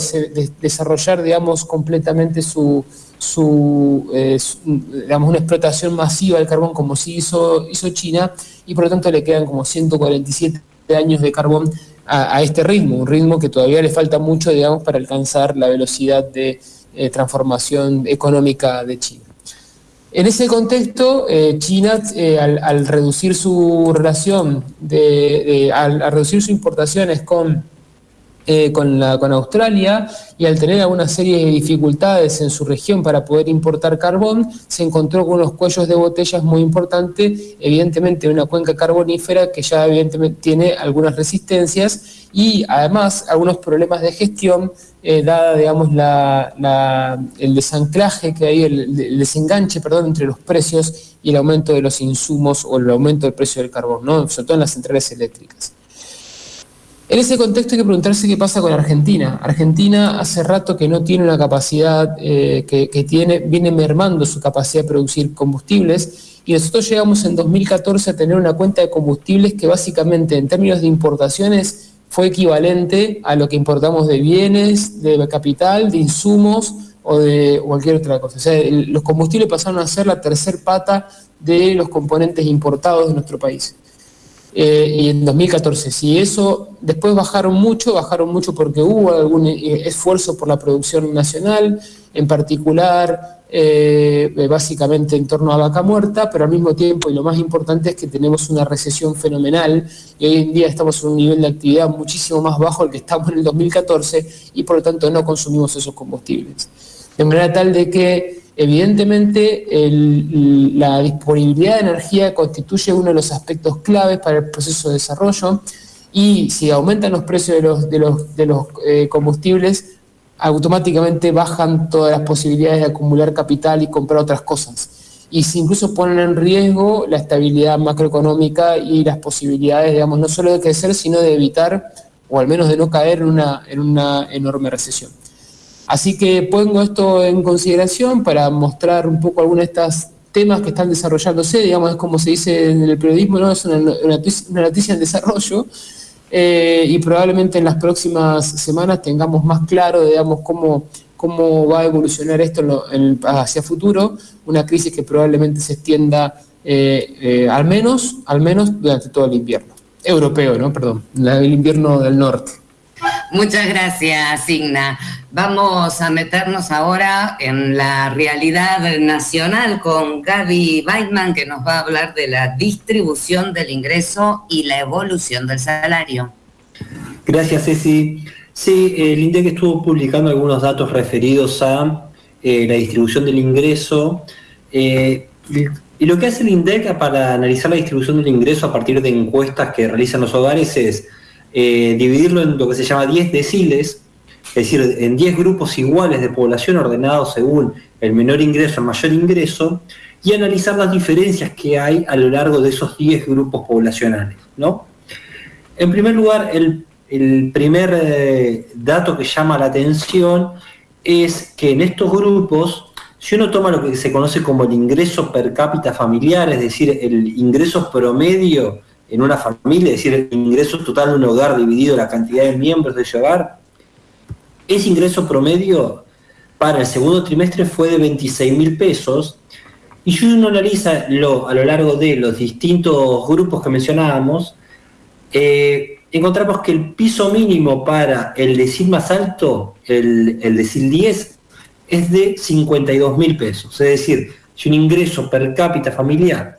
desarrollar, digamos, completamente su, su, eh, una explotación masiva del carbón como sí hizo, China y por lo tanto le quedan como 147 años de carbón a, este ritmo, un ritmo que todavía le falta mucho, digamos, para alcanzar la velocidad de eh, transformación económica de China. En ese contexto, eh, China, al, reducir su relación, de, al reducir sus importaciones con eh, con, Australia y al tener alguna serie de dificultades en su región para poder importar carbón, se encontró con unos cuellos de botellas muy importantes, evidentemente una cuenca carbonífera que ya evidentemente tiene algunas resistencias y además algunos problemas de gestión, eh, dada digamos la, el desanclaje que hay, el, desenganche perdón, entre los precios y el aumento de los insumos o el aumento del precio del carbón, ¿no? sobre todo en las centrales eléctricas. En ese contexto hay que preguntarse qué pasa con Argentina. Argentina hace rato que no tiene una capacidad, eh, que, tiene, viene mermando su capacidad de producir combustibles y nosotros llegamos en 2014 a tener una cuenta de combustibles que básicamente en términos de importaciones fue equivalente a lo que importamos de bienes, de capital, de insumos o de cualquier otra cosa. O sea, los combustibles pasaron a ser la tercer pata de los componentes importados de nuestro país. Eh, y en 2014. Si eso después bajaron mucho, bajaron mucho porque hubo algún eh, esfuerzo por la producción nacional, en particular eh, básicamente en torno a vaca muerta, pero al mismo tiempo, y lo más importante es que tenemos una recesión fenomenal y hoy en día estamos en un nivel de actividad muchísimo más bajo al que estamos en el 2014 y por lo tanto no consumimos esos combustibles. De manera tal de que Evidentemente, la disponibilidad de energía constituye uno de los aspectos claves para el proceso de desarrollo y si aumentan los precios de los, eh, combustibles, automáticamente bajan todas las posibilidades de acumular capital y comprar otras cosas. Y si incluso ponen en riesgo la estabilidad macroeconómica y las posibilidades, digamos, no solo de crecer, sino de evitar, o al menos de no caer en una enorme recesión. Así que pongo esto en consideración para mostrar un poco algunas de estas temas que están desarrollándose, digamos, es como se dice en el periodismo, ¿no? es una, noticia, en desarrollo, eh, y probablemente en las próximas semanas tengamos más claro, digamos, cómo, cómo va a evolucionar esto hacia futuro, una crisis que probablemente se extienda eh, eh, al menos, al menos durante todo el invierno, europeo, ¿no? Perdón, el invierno del norte. Muchas gracias, Signa. Vamos a meternos ahora en la realidad nacional con Gaby Weidman, que nos va a hablar de la distribución del ingreso y la evolución del salario. Gracias, Ceci. Sí, el INDEC estuvo publicando algunos datos referidos a eh, la distribución del ingreso. Eh, y lo que hace el INDEC para analizar la distribución del ingreso a partir de encuestas que realizan los hogares es eh, dividirlo en lo que se llama 10 deciles, es decir, en 10 grupos iguales de población ordenados según el menor ingreso al mayor ingreso, y analizar las diferencias que hay a lo largo de esos 10 grupos poblacionales. ¿no? En primer lugar, el, primer eh, dato que llama la atención es que en estos grupos si uno toma lo que se conoce como el ingreso per cápita familiar, es decir, el ingreso promedio en una familia, es decir, el ingreso total de un hogar dividido la cantidad de miembros de ese hogar, ese ingreso promedio para el segundo trimestre fue de 26 mil pesos. Y si uno analiza a lo largo de los distintos grupos que mencionábamos, eh, encontramos que el piso mínimo para el decil más alto, el, el decil 10, es de 52 mil pesos. Es decir, si un ingreso per cápita familiar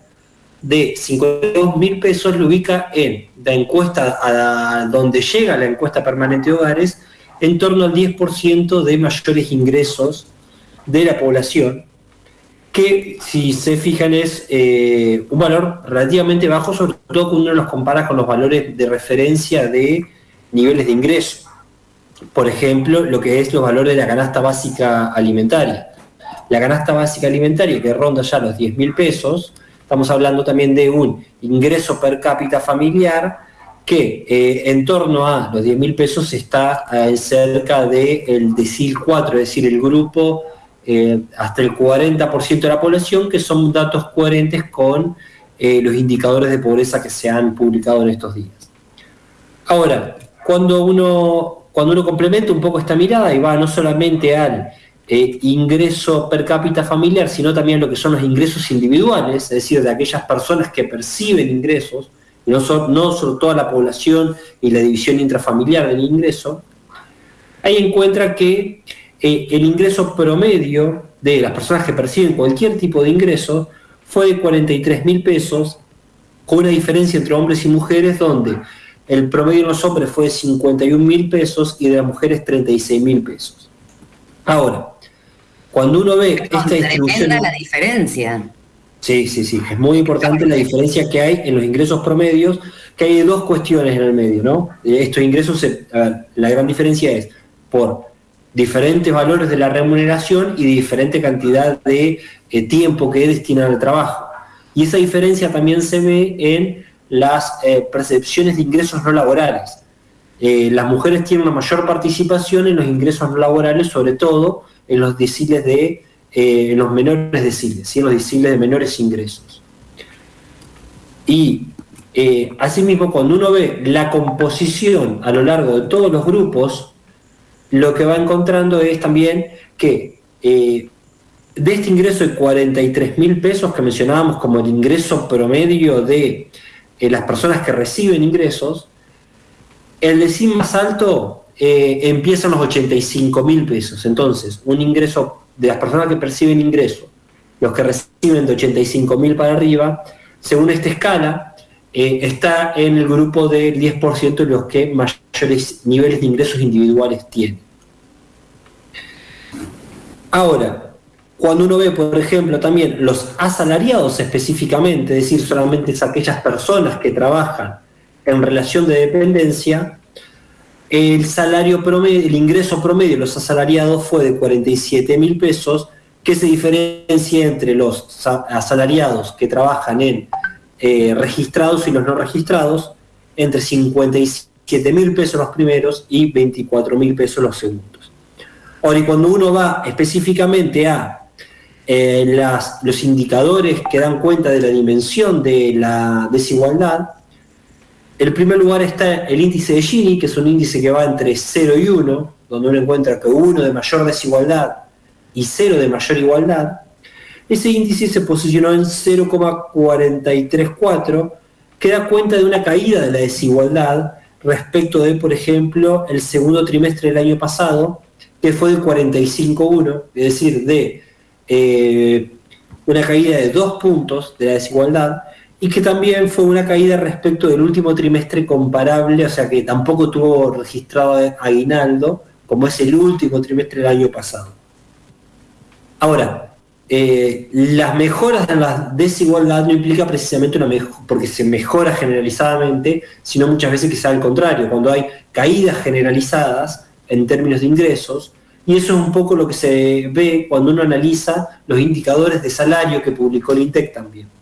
de 52 mil pesos lo ubica en la encuesta a donde llega la encuesta permanente de hogares en torno al 10% de mayores ingresos de la población, que si se fijan es eh, un valor relativamente bajo, sobre todo cuando uno los compara con los valores de referencia de niveles de ingreso por ejemplo, lo que es los valores de la canasta básica alimentaria. La canasta básica alimentaria que ronda ya los 10 mil pesos, estamos hablando también de un ingreso per cápita familiar que eh, en torno a los 10 mil pesos está eh, cerca del de decil 4, es decir, el grupo eh, hasta el 40% de la población, que son datos coherentes con los indicadores de pobreza que se han publicado en estos días. Ahora, cuando uno cuando uno complementa un poco esta mirada y va no solamente al eh, ingreso per cápita familiar, sino también lo que son los ingresos individuales, es decir, de aquellas personas que perciben ingresos, no, son, no solo toda la población y la división intrafamiliar del ingreso, ahí encuentra que eh, el ingreso promedio de las personas que perciben cualquier tipo de ingreso fue de 43 mil pesos, con una diferencia entre hombres y mujeres donde el promedio de los hombres fue 51 mil pesos y de las mujeres 36 mil pesos. Ahora, cuando uno ve esta distribución... la diferencia. Sí, sí, sí. Es muy importante la diferencia que hay en los ingresos promedios, que hay dos cuestiones en el medio, ¿no? Estos ingresos, la gran diferencia es por diferentes valores de la remuneración y diferente cantidad de eh, tiempo que destinan al trabajo. Y esa diferencia también se ve en las eh, percepciones de ingresos no laborales. Eh, las mujeres tienen una mayor participación en los ingresos no laborales, sobre todo en los deciles de, eh, los menores deciles, en los deciles de menores ingresos. Y asimismo, cuando uno ve la composición a lo largo de todos los grupos, lo que va encontrando es también que de este ingreso de 43 mil pesos que mencionábamos como el ingreso promedio de eh, las personas que reciben ingresos, el decim más alto eh, empieza en los 85 mil pesos. Entonces, un ingreso de las personas que perciben ingresos, los que reciben de 85 mil para arriba, según esta escala, eh, está en el grupo del 10% de los que mayores niveles de ingresos individuales tienen. Ahora, cuando uno ve, por ejemplo, también los asalariados específicamente, es decir, solamente es aquellas personas que trabajan en relación de dependencia, el salario promedio, el ingreso promedio de los asalariados fue de 47 mil pesos, que se diferencia entre los asalariados que trabajan en eh, registrados y los no registrados, entre 57 mil pesos los primeros y 24 mil pesos los segundos. Ahora, y cuando uno va específicamente a eh, los indicadores que dan cuenta de la dimensión de la desigualdad, en primer lugar está el índice de Gini, que es un índice que va entre 0 y 1, donde uno encuentra que 1 de mayor desigualdad y 0 de mayor igualdad. Ese índice se posicionó en 0,434, que da cuenta de una caída de la desigualdad respecto de, por ejemplo, el segundo trimestre del año pasado, que fue de 45,1, es decir, de eh, una caída de dos puntos de la desigualdad, y que también fue una caída respecto del último trimestre comparable, o sea que tampoco tuvo registrado aguinaldo, como es el último trimestre del año pasado. Ahora, eh, las mejoras en la desigualdad no implica precisamente una mejora, porque se mejora generalizadamente, sino muchas veces que sea al contrario, cuando hay caídas generalizadas en términos de ingresos, y eso es un poco lo que se ve cuando uno analiza los indicadores de salario que publicó el INTEC también.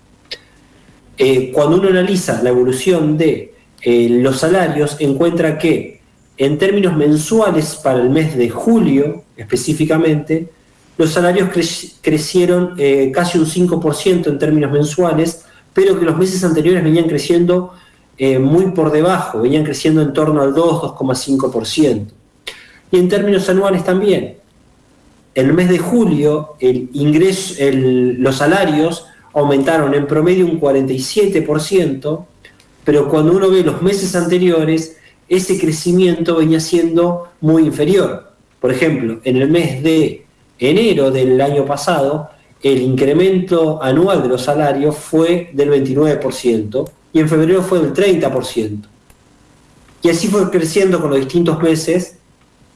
Eh, cuando uno analiza la evolución de eh, los salarios, encuentra que en términos mensuales para el mes de julio específicamente, los salarios crecieron eh, casi un 5% en términos mensuales, pero que los meses anteriores venían creciendo muy por debajo, venían creciendo en torno al 2, 2,5%. Y en términos anuales también. El mes de julio, los salarios aumentaron en promedio un 47%, pero cuando uno ve los meses anteriores, ese crecimiento venía siendo muy inferior. Por ejemplo, en el mes de enero del año pasado, el incremento anual de los salarios fue del 29% y en febrero fue del 30%. Y así fue creciendo con los distintos meses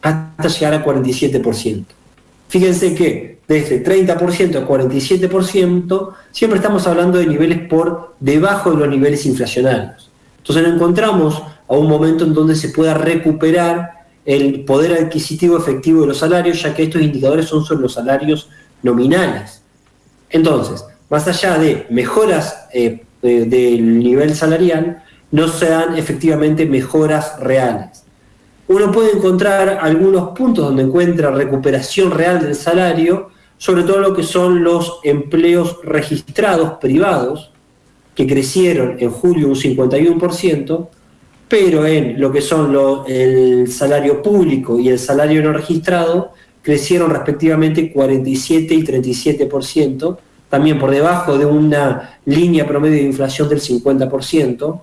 hasta llegar al 47%. Fíjense que desde 30% a 47%, siempre estamos hablando de niveles por debajo de los niveles inflacionarios. Entonces nos encontramos a un momento en donde se pueda recuperar el poder adquisitivo efectivo de los salarios, ya que estos indicadores son solo los salarios nominales. Entonces, más allá de mejoras eh, del nivel salarial, no se dan efectivamente mejoras reales uno puede encontrar algunos puntos donde encuentra recuperación real del salario, sobre todo lo que son los empleos registrados privados, que crecieron en julio un 51%, pero en lo que son el salario público y el salario no registrado crecieron respectivamente 47 y 37%, también por debajo de una línea promedio de inflación del 50%,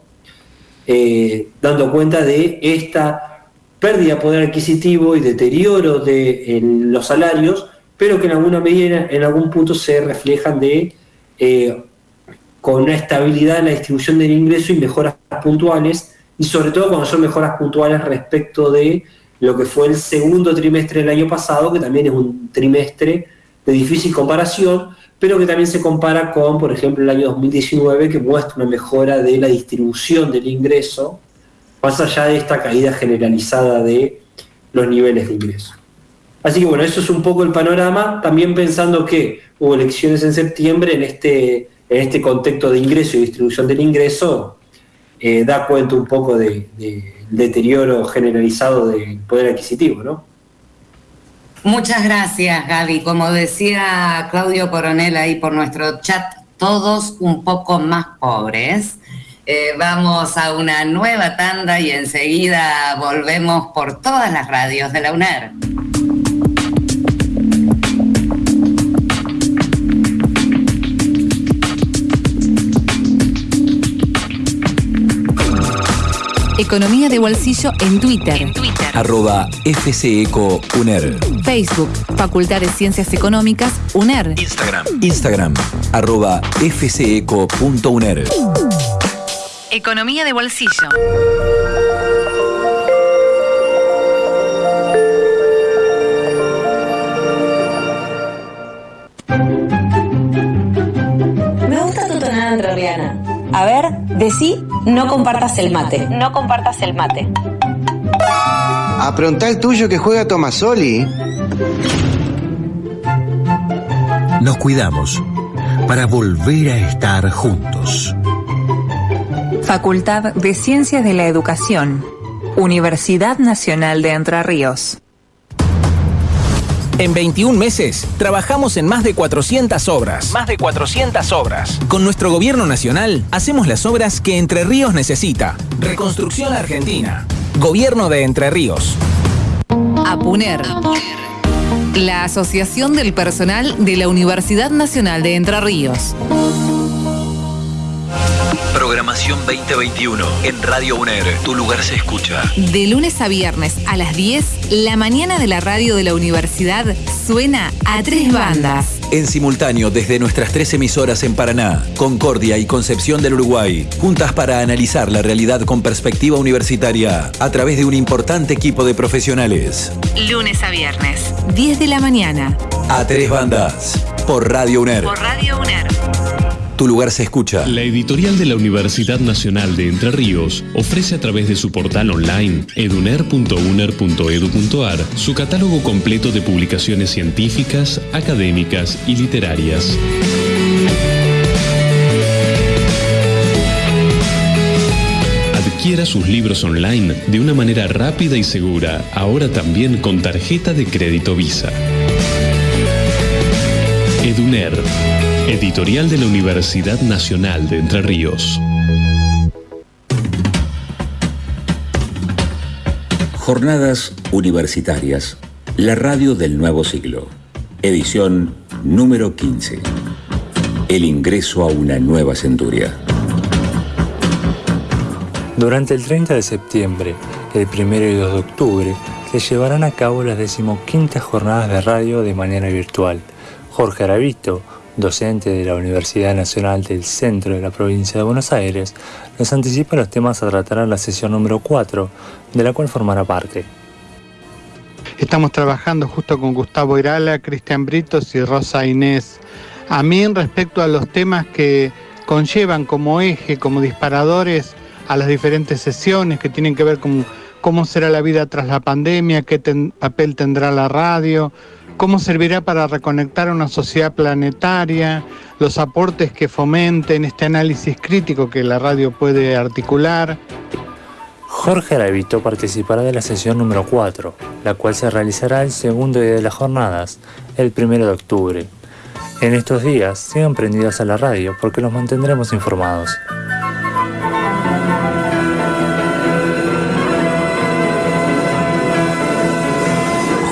eh, dando cuenta de esta pérdida de poder adquisitivo y deterioro de los salarios, pero que en alguna medida, en algún punto se reflejan de eh, con una estabilidad en la distribución del ingreso y mejoras puntuales, y sobre todo cuando son mejoras puntuales respecto de lo que fue el segundo trimestre del año pasado, que también es un trimestre de difícil comparación, pero que también se compara con, por ejemplo, el año 2019, que muestra una mejora de la distribución del ingreso más allá de esta caída generalizada de los niveles de ingreso. Así que bueno, eso es un poco el panorama, también pensando que hubo elecciones en septiembre en este, en este contexto de ingreso y distribución del ingreso, eh, da cuenta un poco del deterioro generalizado del poder adquisitivo, ¿no? Muchas gracias, Gaby. Como decía Claudio Coronel ahí por nuestro chat, todos un poco más pobres. Eh, vamos a una nueva tanda y enseguida volvemos por todas las radios de la UNER. Economía de bolsillo en Twitter. En Twitter. Arroba FCECO UNER. Facebook, Facultad de Ciencias Económicas, UNER. Instagram. Instagram, arroba fceco.uner. Economía de bolsillo. Me gusta tu tonada entrerriana. A ver, decí, no compartas el mate. No compartas el mate. Apronta el tuyo que juega Tomasoli. Nos cuidamos para volver a estar juntos. Facultad de Ciencias de la Educación, Universidad Nacional de Entre Ríos. En 21 meses, trabajamos en más de 400 obras. Más de 400 obras. Con nuestro gobierno nacional, hacemos las obras que Entre Ríos necesita. Reconstrucción Argentina. Gobierno de Entre Ríos. APUNER. La Asociación del Personal de la Universidad Nacional de Entre Ríos. Programación 2021 en Radio UNER. Tu lugar se escucha. De lunes a viernes a las 10, la mañana de la radio de la universidad suena a tres bandas. En simultáneo desde nuestras tres emisoras en Paraná, Concordia y Concepción del Uruguay, juntas para analizar la realidad con perspectiva universitaria a través de un importante equipo de profesionales. Lunes a viernes, 10 de la mañana. A tres bandas. Por Radio UNER. Por Radio UNER. Tu lugar se escucha. La editorial de la Universidad Nacional de Entre Ríos ofrece a través de su portal online eduner.uner.edu.ar su catálogo completo de publicaciones científicas, académicas y literarias. Adquiera sus libros online de una manera rápida y segura, ahora también con tarjeta de crédito Visa. Eduner, editorial de la Universidad Nacional de Entre Ríos. Jornadas Universitarias, la radio del nuevo siglo. Edición número 15. El ingreso a una nueva centuria. Durante el 30 de septiembre, el 1 y 2 de octubre, se llevarán a cabo las decimoquintas jornadas de radio de manera virtual. Jorge Aravito, docente de la Universidad Nacional del Centro de la provincia de Buenos Aires, nos anticipa los temas a tratar en la sesión número 4, de la cual formará parte. Estamos trabajando justo con Gustavo Irala, Cristian Britos y Rosa Inés Amin respecto a los temas que conllevan como eje, como disparadores a las diferentes sesiones que tienen que ver con cómo será la vida tras la pandemia, qué papel tendrá la radio, cómo servirá para reconectar a una sociedad planetaria, los aportes que fomenten este análisis crítico que la radio puede articular. Jorge Aravito participará de la sesión número 4, la cual se realizará el segundo día de las jornadas, el 1 de octubre. En estos días, sigan prendidos a la radio porque los mantendremos informados.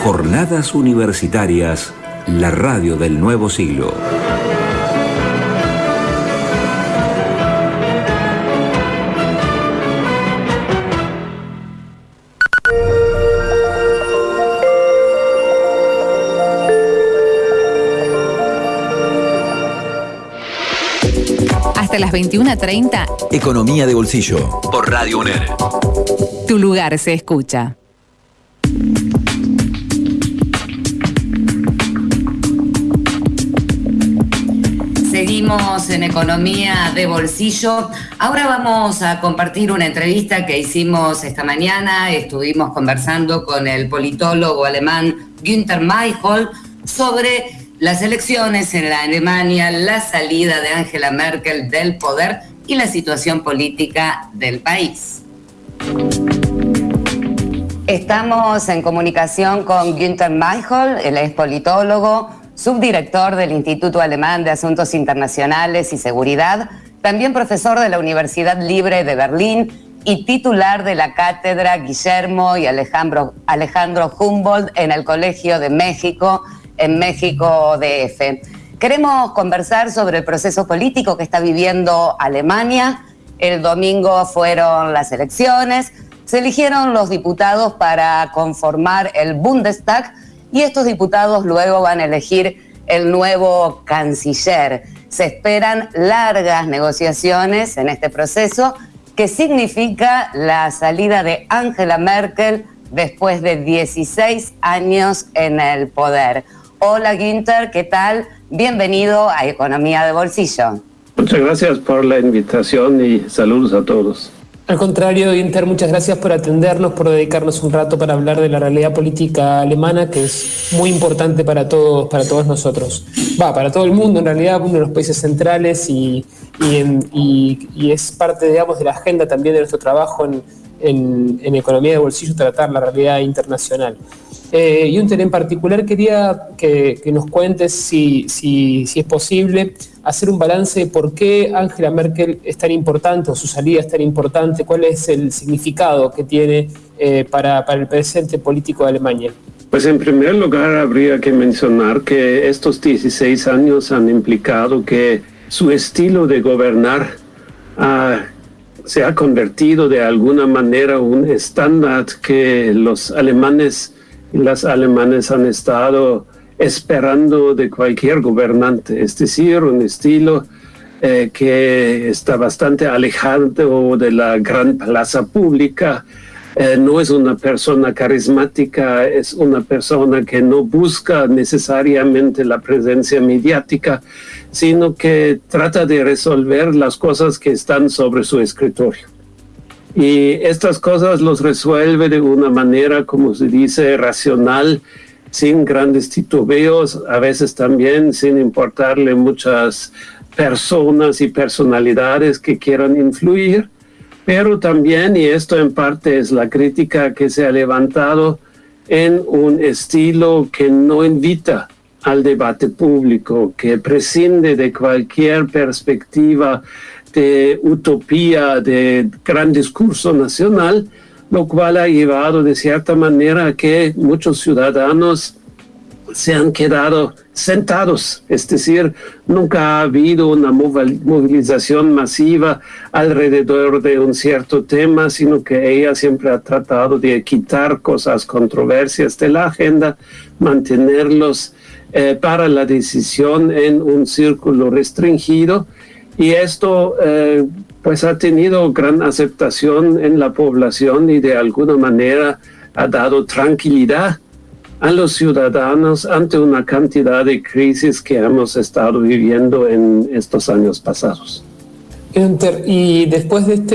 Jornadas Universitarias, la radio del nuevo siglo. Hasta las 21.30, Economía de bolsillo. Por Radio UNER. tu lugar se escucha. En economía de bolsillo. Ahora vamos a compartir una entrevista que hicimos esta mañana. Estuvimos conversando con el politólogo alemán Günther Mayhol sobre las elecciones en la Alemania, la salida de Angela Merkel del poder y la situación política del país. Estamos en comunicación con Günther Mayhol, él es politólogo, subdirector del Instituto Alemán de Asuntos Internacionales y Seguridad, también profesor de la Universidad Libre de Berlín y titular de la cátedra Guillermo y Alejandro, Alejandro Humboldt en el Colegio de México, en México DF. Queremos conversar sobre el proceso político que está viviendo Alemania. El domingo fueron las elecciones, se eligieron los diputados para conformar el Bundestag y estos diputados luego van a elegir el nuevo canciller. Se esperan largas negociaciones en este proceso que significa la salida de Angela Merkel después de 16 años en el poder. Hola Günther, ¿qué tal? Bienvenido a Economía de Bolsillo. Muchas gracias por la invitación y saludos a todos. Al contrario, Inter, muchas gracias por atendernos, por dedicarnos un rato para hablar de la realidad política alemana, que es muy importante para todos, para todos nosotros. Va, para todo el mundo, en realidad, uno de los países centrales y, y, es parte, digamos, de la agenda también de nuestro trabajo en, en, economía de bolsillo tratar la realidad internacional. Eh, y un tema en particular quería que, nos cuentes si, si, si, es posible hacer un balance de por qué Angela Merkel es tan importante o su salida es tan importante, cuál es el significado que tiene eh, para, para el presente político de Alemania. Pues en primer lugar habría que mencionar que estos 16 años han implicado que su estilo de gobernar se ha convertido de alguna manera un estándar que los alemanes y las alemanes han estado esperando de cualquier gobernante, es decir, un estilo eh, que está bastante alejado de la gran plaza pública, eh, no es una persona carismática, es una persona que no busca necesariamente la presencia mediática, sino que trata de resolver las cosas que están sobre su escritorio. Y estas cosas los resuelve de una manera, como se dice, racional, sin grandes titubeos, a veces también sin importarle muchas personas y personalidades que quieran influir pero también, y esto en parte es la crítica que se ha levantado, en un estilo que no invita al debate público, que prescinde de cualquier perspectiva de utopía, de gran discurso nacional, lo cual ha llevado de cierta manera a que muchos ciudadanos se han quedado sentados, es decir, nunca ha habido una movilización masiva alrededor de un cierto tema, sino que ella siempre ha tratado de quitar cosas controversias de la agenda, mantenerlos eh, para la decisión en un círculo restringido. Y esto eh, pues ha tenido gran aceptación en la población y de alguna manera ha dado tranquilidad a los ciudadanos ante una cantidad de crisis que hemos estado viviendo en estos años pasados. Y después de este,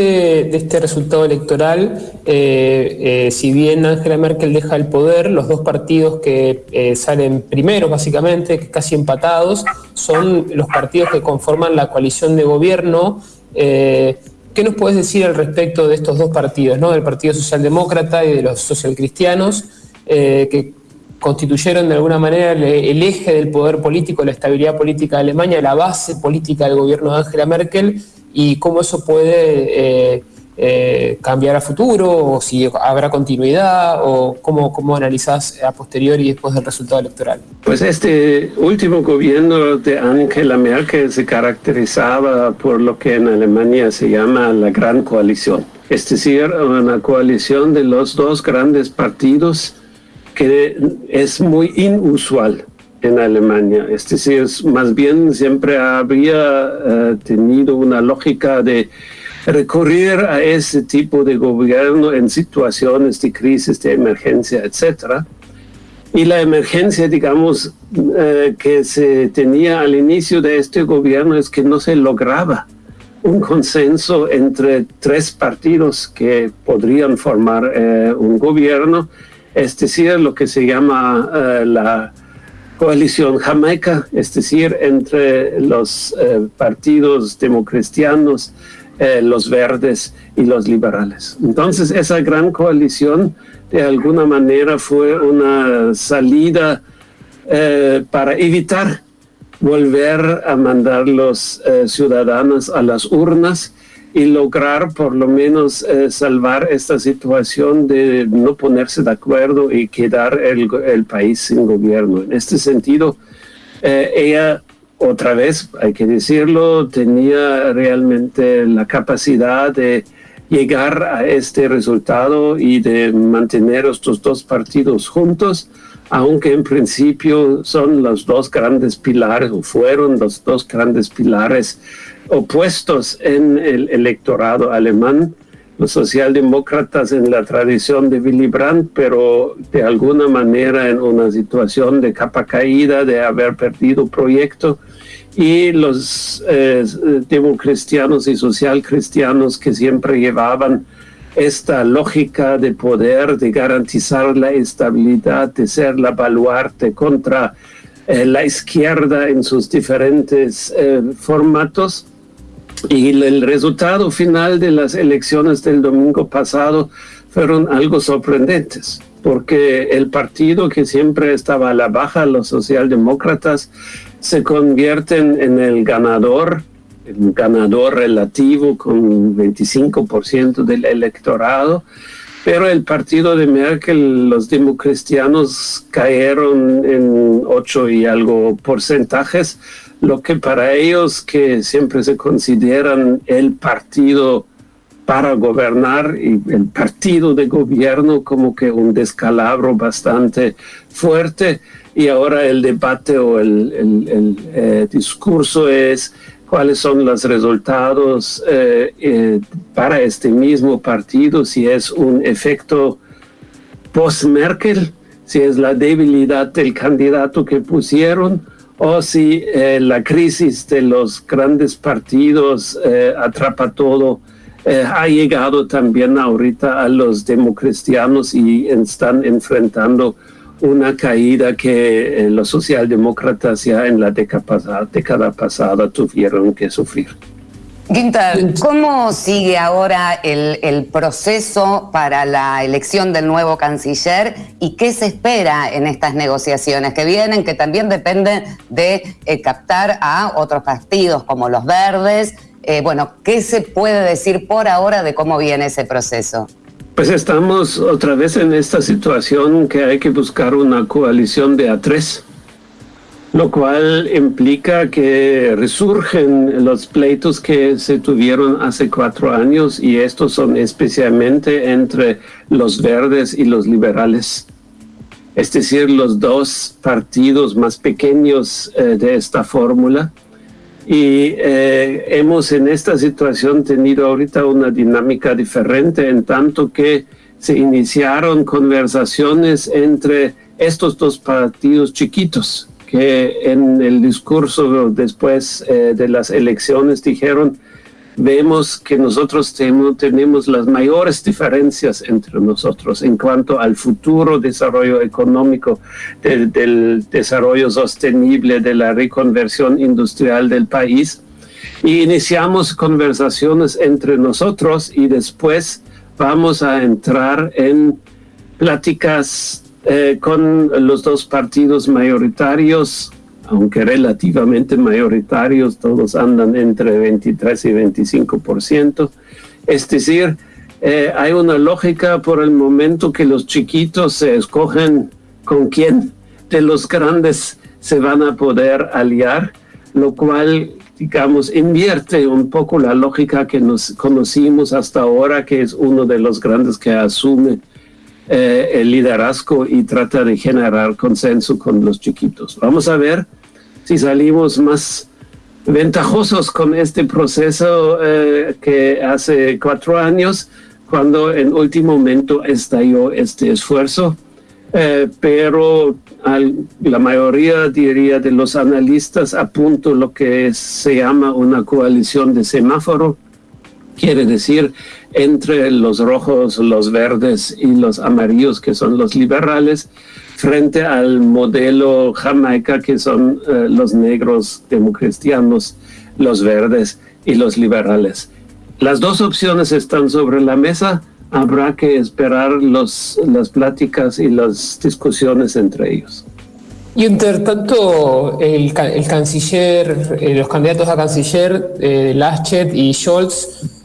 de este resultado electoral, eh, eh, si bien Angela Merkel deja el poder, los dos partidos que eh, salen primero, básicamente, casi empatados, son los partidos que conforman la coalición de gobierno. ¿Qué nos puedes decir al respecto de estos dos partidos, ¿no? del Partido Socialdemócrata y de los socialcristianos, que constituyeron de alguna manera el, eje del poder político, la estabilidad política de Alemania, la base política del gobierno de Angela Merkel y cómo eso puede eh, eh, cambiar a futuro o si habrá continuidad o cómo, cómo analizás a posteriori después del resultado electoral. Pues este último gobierno de Angela Merkel se caracterizaba por lo que en Alemania se llama la gran coalición, es decir, una coalición de los dos grandes partidos que es muy inusual en Alemania. Es decir, más bien siempre había eh, tenido una lógica de recurrir a ese tipo de gobierno en situaciones de crisis, de emergencia, etc. Y la emergencia, digamos, eh, que se tenía al inicio de este gobierno es que no se lograba un consenso entre tres partidos que podrían formar eh, un gobierno es decir, lo que se llama eh, la coalición jamaica, es decir, entre los eh, partidos democristianos, eh, los verdes y los liberales. Entonces, esa gran coalición de alguna manera fue una salida para evitar volver a mandar los ciudadanos a las urnas y lograr por lo menos eh, salvar esta situación de no ponerse de acuerdo y quedar el, el país sin gobierno. En este sentido, eh, ella, otra vez, hay que decirlo, tenía realmente la capacidad de llegar a este resultado y de mantener estos dos partidos juntos, aunque en principio son los dos grandes pilares, o fueron los dos grandes pilares opuestos en el electorado alemán, los socialdemócratas en la tradición de Willy Brandt, pero de alguna manera en una situación de capa caída, de haber perdido proyecto, y los eh, democristianos y socialcristianos que siempre llevaban esta lógica de poder, de garantizar la estabilidad, de ser la baluarte contra eh, la izquierda en sus diferentes eh, formatos Y el resultado final de las elecciones del domingo pasado fueron algo sorprendentes, porque el partido que siempre estaba a la baja, los socialdemócratas, se convierten en el ganador, el ganador relativo con 25% del electorado, pero el partido de Merkel, los democristianos cayeron en 8 y algo porcentajes, lo que para ellos que siempre se consideran el partido para gobernar y el partido de gobierno como que un descalabro bastante fuerte. Y ahora el debate o el, eh, discurso es cuáles son los resultados eh, eh, para este mismo partido, si es un efecto post-Merkel, si es la debilidad del candidato que pusieron o si eh, la crisis de los grandes partidos atrapa todo. ha llegado también ahorita a los democristianos y están enfrentando una caída que eh, los socialdemócratas ya en la década pasada, década pasada tuvieron que sufrir. Guinter, ¿cómo sigue ahora el, el, proceso para la elección del nuevo canciller y qué se espera en estas negociaciones que vienen, que también dependen de eh, captar a otros partidos como los verdes? Eh, bueno, ¿qué se puede decir por ahora de cómo viene ese proceso? Pues estamos otra vez en esta situación que hay que buscar una coalición de A3, lo cual implica que resurgen los pleitos que se tuvieron hace cuatro años y estos son especialmente entre los verdes y los liberales. Es decir, los dos partidos más pequeños eh, de esta fórmula y eh, hemos en esta situación tenido ahorita una dinámica diferente en tanto que se iniciaron conversaciones entre estos dos partidos chiquitos que en el discurso después eh, de las elecciones dijeron vemos que nosotros tenemos las mayores diferencias entre nosotros en cuanto al futuro desarrollo económico, del, desarrollo sostenible, de la reconversión industrial del país. Y iniciamos conversaciones entre nosotros y después vamos a entrar en pláticas eh, con los dos partidos mayoritarios aunque relativamente mayoritarios, todos andan entre 23 y 25%. Es decir, eh, hay una lógica por el momento que los chiquitos se escogen con quién de los grandes se van a poder aliar, lo cual, digamos, invierte un poco la lógica que nos conocimos hasta ahora, que es uno de los grandes que asume eh, el liderazgo y trata de generar consenso con los chiquitos. Vamos a ver si salimos más ventajosos con este proceso eh, que hace cuatro años, cuando en último momento estalló este esfuerzo. Eh, pero la mayoría, diría, de los analistas apunta lo que se llama una coalición de semáforo, quiere decir entre los rojos, los verdes y los amarillos, que son los liberales, frente al modelo Jamaica, que son eh, los negros democristianos, los verdes y los liberales. Las dos opciones están sobre la mesa, habrá que esperar los, las pláticas y las discusiones entre ellos. Y entre tanto, el, el canciller, eh, los candidatos a canciller, eh, Laschet y Scholz,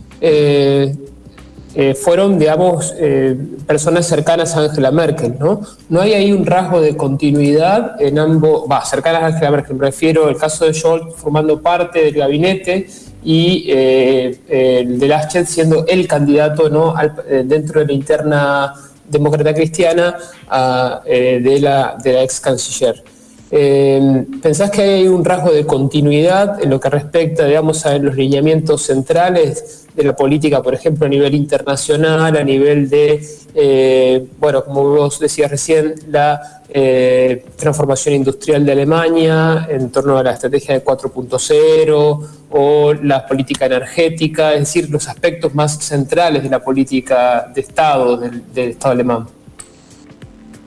eh, fueron, digamos, eh, personas cercanas a Angela Merkel, ¿no? No hay ahí un rasgo de continuidad en ambos, va, cercanas a Angela Merkel, me refiero al caso de Scholz formando parte del gabinete y eh, el de Laschet siendo el candidato, ¿no? dentro de la interna demócrata cristiana de, la, de la ex canciller. ¿Pensás que hay un rasgo de continuidad en lo que respecta, digamos, a los lineamientos centrales de la política, por ejemplo, a nivel internacional, a nivel de, eh, bueno, como vos decías recién, la eh, transformación industrial de Alemania en torno a la estrategia de 4.0 o la política energética, es decir, los aspectos más centrales de la política de Estado, del, Estado alemán.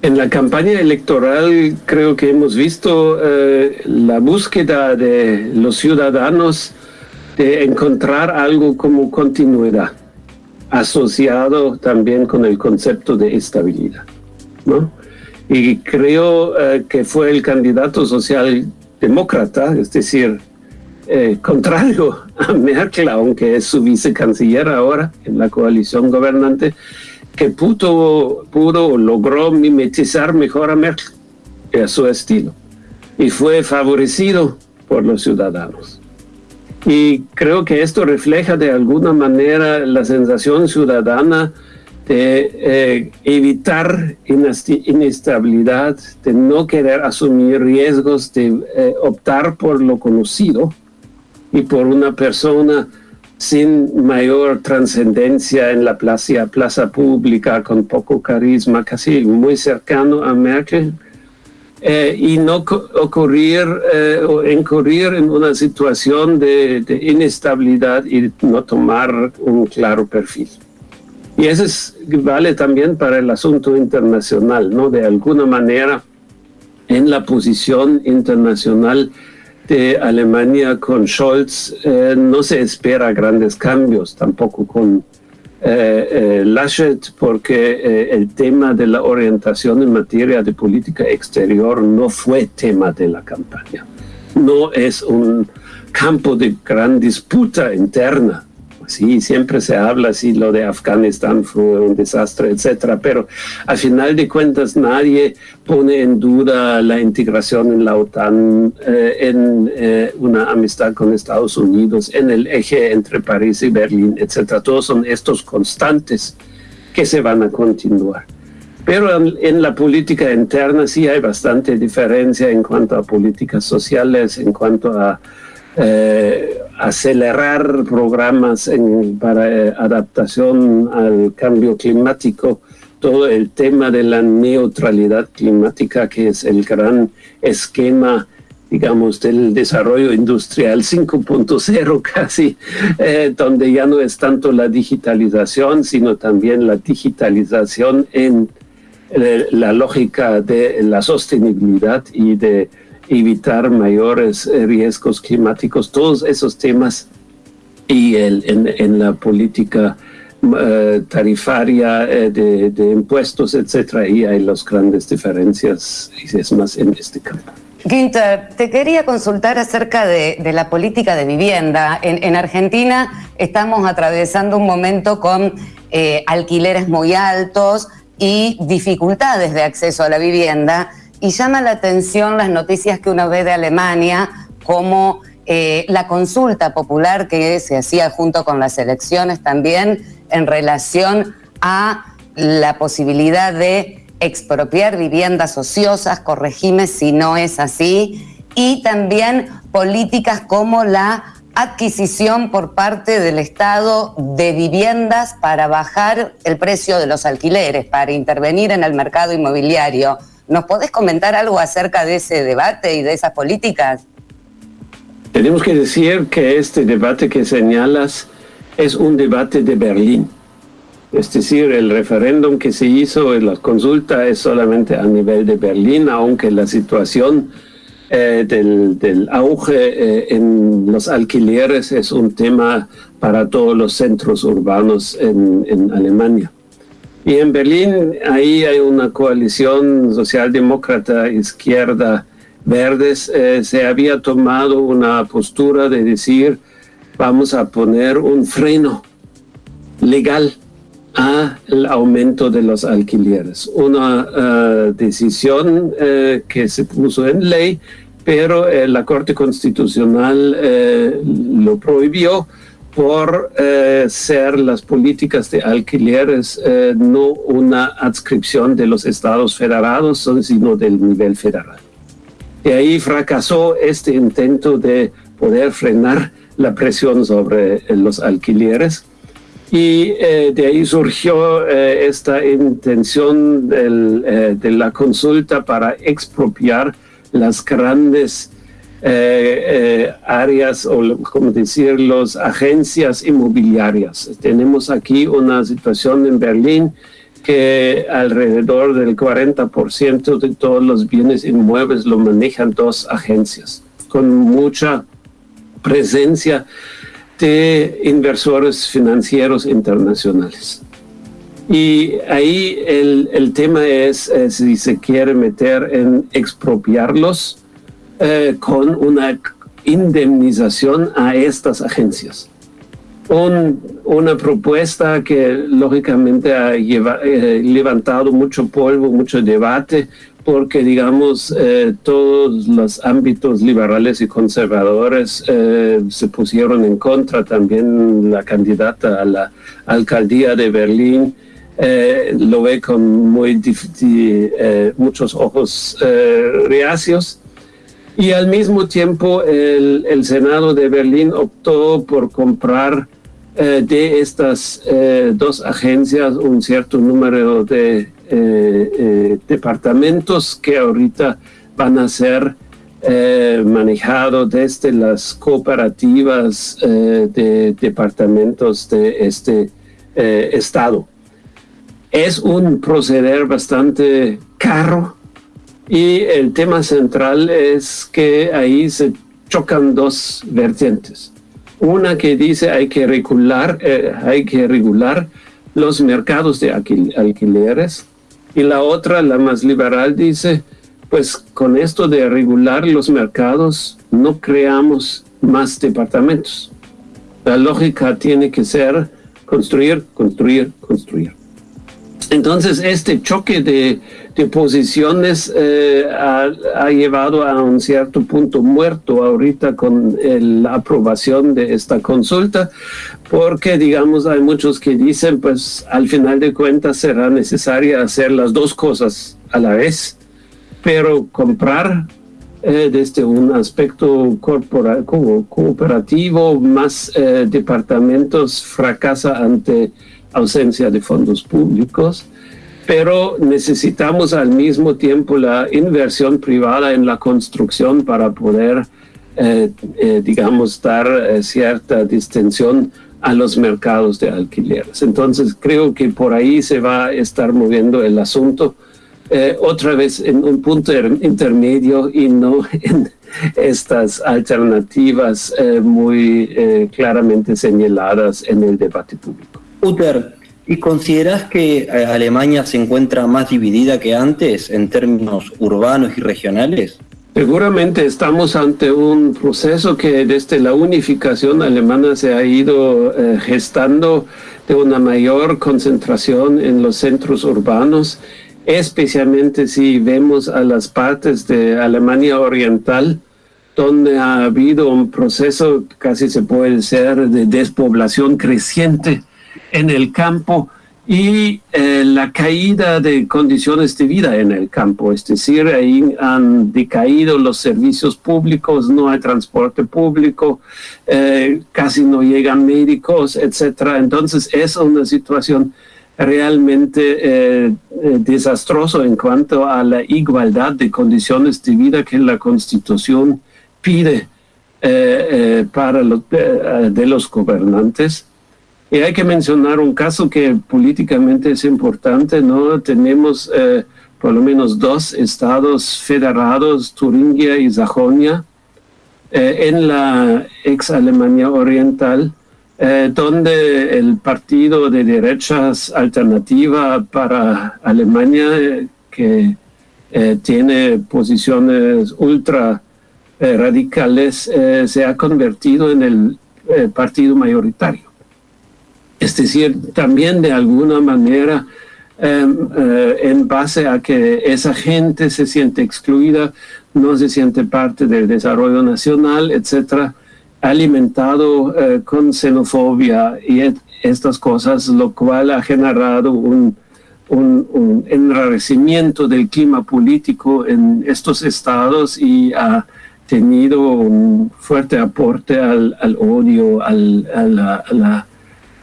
En la campaña electoral creo que hemos visto eh, la búsqueda de los ciudadanos de encontrar algo como continuidad, asociado también con el concepto de estabilidad. ¿no? Y creo eh, que fue el candidato socialdemócrata, es decir, eh, contrario a Merkel, aunque es su vicecanciller ahora en la coalición gobernante, que pudo, pudo logró mimetizar mejor a Merkel a su estilo y fue favorecido por los ciudadanos. Y creo que esto refleja de alguna manera la sensación ciudadana de eh, evitar inestabilidad, de no querer asumir riesgos, de eh, optar por lo conocido y por una persona sin mayor trascendencia en la plaza, plaza pública, con poco carisma, casi muy cercano a Merkel, eh, y no ocurrir o incurrir en una situación de, de inestabilidad y no tomar un claro perfil. Y eso es, vale también para el asunto internacional, ¿no? De alguna manera, en la posición internacional de Alemania con Scholz, eh, no se espera grandes cambios, tampoco con eh, eh, Laschet, porque el tema de la orientación en materia de política exterior no fue tema de la campaña. No es un campo de gran disputa interna Sí, siempre se habla así, lo de Afganistán fue un desastre, etcétera, pero al final de cuentas nadie pone en duda la integración en la OTAN, eh, en eh, una amistad con Estados Unidos, en el eje entre París y Berlín, etcétera. Todos son estos constantes que se van a continuar. Pero en, la política interna sí hay bastante diferencia en cuanto a políticas sociales, en cuanto a eh, acelerar programas para eh, adaptación al cambio climático, todo el tema de la neutralidad climática, que es el gran esquema digamos, del desarrollo industrial 5.0 casi, eh, donde ya no es tanto la digitalización, sino también la digitalización en la lógica de la sostenibilidad y de evitar mayores eh, riesgos climáticos, todos esos temas y el, en, la política eh, tarifaria eh, de, impuestos, etcétera, y hay las grandes diferencias y es más en este campo. Ginter, te quería consultar acerca de, la política de vivienda. En, Argentina estamos atravesando un momento con alquileres muy altos y dificultades de acceso a la vivienda y llama la atención las noticias que uno ve de Alemania, como eh, la consulta popular que se hacía junto con las elecciones también en relación a la posibilidad de expropiar viviendas ociosas, corregime si no es así, y también políticas como la adquisición por parte del Estado de viviendas para bajar el precio de los alquileres, para intervenir en el mercado inmobiliario. ¿Nos podés comentar algo acerca de ese debate y de esas políticas? Tenemos que decir que este debate que señalas es un debate de Berlín. Es decir, el referéndum que se hizo en la consulta es solamente a nivel de Berlín, aunque la situación eh, del, auge eh, en los alquileres es un tema para todos los centros urbanos en Alemania. Y en Berlín ahí hay una coalición socialdemócrata, izquierda, verdes. Eh, se había tomado una postura de decir vamos a poner un freno legal al aumento de los alquileres. Una eh, decisión eh, que se puso en ley, pero la Corte Constitucional lo prohibió por eh, ser las políticas de alquileres eh, no una adscripción de los estados federados, sino del nivel federal. Y ahí fracasó este intento de poder frenar la presión sobre eh, los alquileres. Y de ahí surgió esta intención de la consulta para expropiar las grandes eh, eh, áreas o, como decir, las agencias inmobiliarias. Tenemos aquí una situación en Berlín que alrededor del 40% de todos los bienes inmuebles lo manejan dos agencias, con mucha presencia de inversores financieros internacionales. Y ahí el, el tema es eh, si se quiere meter en expropiarlos eh, con una indemnización a estas agencias. una propuesta que lógicamente ha eh, levantado mucho polvo, mucho debate, porque digamos eh, todos los ámbitos liberales y conservadores se pusieron en contra, también la candidata a la alcaldía de Berlín lo ve con muy muchos ojos reacios y al mismo tiempo el, Senado de Berlín optó por comprar eh, de estas eh, dos agencias un cierto número de eh, departamentos que ahorita van a ser manejados desde las cooperativas de departamentos de este estado. Es un proceder bastante caro y el tema central es que ahí se chocan dos vertientes. Una que dice hay que regular, eh, hay que regular los mercados de alquileres y la otra, la más liberal, dice pues con esto de regular los mercados no creamos más departamentos. La lógica tiene que ser construir, construir, construir. Entonces, este choque de, posiciones eh, ha, llevado a un cierto punto muerto ahorita con la aprobación de esta consulta, porque, digamos, hay muchos que dicen, pues, al final de cuentas será necesario hacer las dos cosas a la vez, pero comprar eh, desde un aspecto cooperativo, más eh, departamentos fracasa ante ausencia de fondos públicos, pero necesitamos al mismo tiempo la inversión privada en la construcción para poder, eh, eh, digamos, dar eh, cierta distensión a los mercados de alquileres. Entonces creo que por ahí se va a estar moviendo el asunto. otra vez en un punto intermedio y no en estas alternativas muy claramente señaladas en el debate público. Uter, ¿y consideras que eh, Alemania se encuentra más dividida que antes en términos urbanos y regionales? Seguramente estamos ante un proceso que desde la unificación alemana se ha ido eh, gestando de una mayor concentración en los centros urbanos, especialmente si vemos a las partes de Alemania Oriental, donde ha habido un proceso, casi se puede decir, de despoblación creciente en el campo y eh, la caída de condiciones de vida en el campo, es decir, ahí han decaído los servicios públicos, no hay transporte público, eh, casi no llegan médicos, etcétera. Entonces es una situación realmente eh, desastrosa en cuanto a la igualdad de condiciones de vida que la Constitución pide para los, de los gobernantes. Y hay que mencionar un caso que políticamente es importante, ¿no? Tenemos eh, por lo menos dos estados federados, Turingia y Sajonia, eh, en la ex Alemania Oriental, eh, donde el partido de derechas alternativa para Alemania, que tiene posiciones ultra radicales, se ha convertido en el partido mayoritario. Es decir, también de alguna manera, em, eh, en base a que esa gente se siente excluida, no se siente parte del desarrollo nacional, etcétera, alimentado eh, con xenofobia y estas cosas, lo cual ha generado un, enrarecimiento del clima político en estos estados y ha tenido un fuerte aporte al, odio, al, a la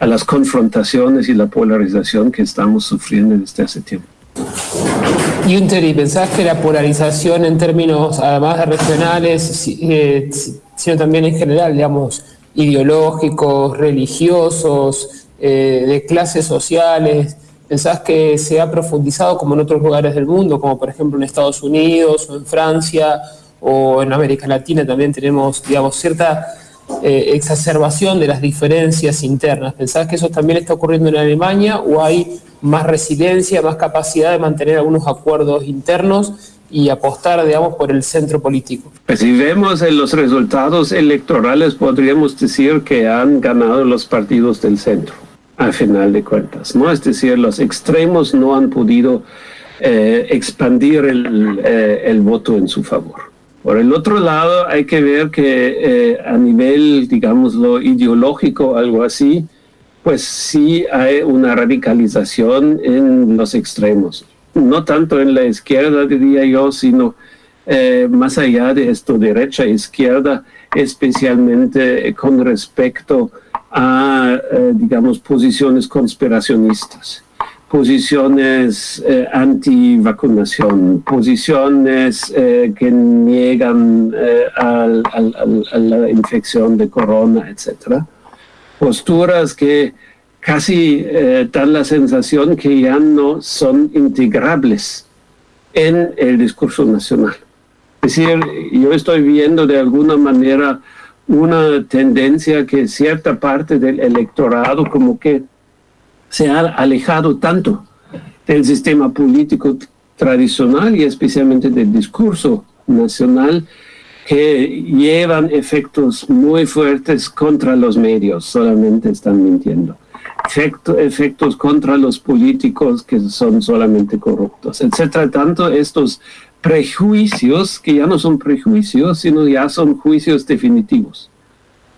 las confrontaciones y la polarización que estamos sufriendo desde hace tiempo. Y ¿y pensás que la polarización en términos además de regionales, eh, sino también en general, digamos, ideológicos, religiosos, eh, de clases sociales, pensás que se ha profundizado como en otros lugares del mundo, como por ejemplo en Estados Unidos o en Francia o en América Latina también tenemos, digamos, cierta eh, exacerbación de las diferencias internas. ¿Pensás que eso también está ocurriendo en Alemania o hay más resiliencia, más capacidad de mantener algunos acuerdos internos y apostar, digamos, por el centro político? Pues si vemos en los resultados electorales, podríamos decir que han ganado los partidos del centro, al final de cuentas, ¿no? Es decir, los extremos no han podido eh, expandir eh, el voto en su favor. Por el otro lado, hay que ver que eh, a nivel, digamos, lo ideológico, algo así, pues sí hay una radicalización en los extremos. No tanto en la izquierda, diría yo, sino eh, más allá de esto, derecha e izquierda, especialmente con respecto a, eh, digamos, posiciones conspiracionistas posiciones eh, anti-vacunación, posiciones eh, que niegan eh, a la infección de corona, etc. Posturas que casi dan la sensación que ya no son integrables en el discurso nacional. Es decir, yo estoy viendo de alguna manera una tendencia que cierta parte del electorado como que se ha alejado tanto del sistema político tradicional y especialmente del discurso nacional que llevan efectos muy fuertes contra los medios, solamente están mintiendo. efectos contra los políticos que son solamente corruptos, etcétera. Tanto estos prejuicios, que ya no son prejuicios, sino ya son juicios definitivos.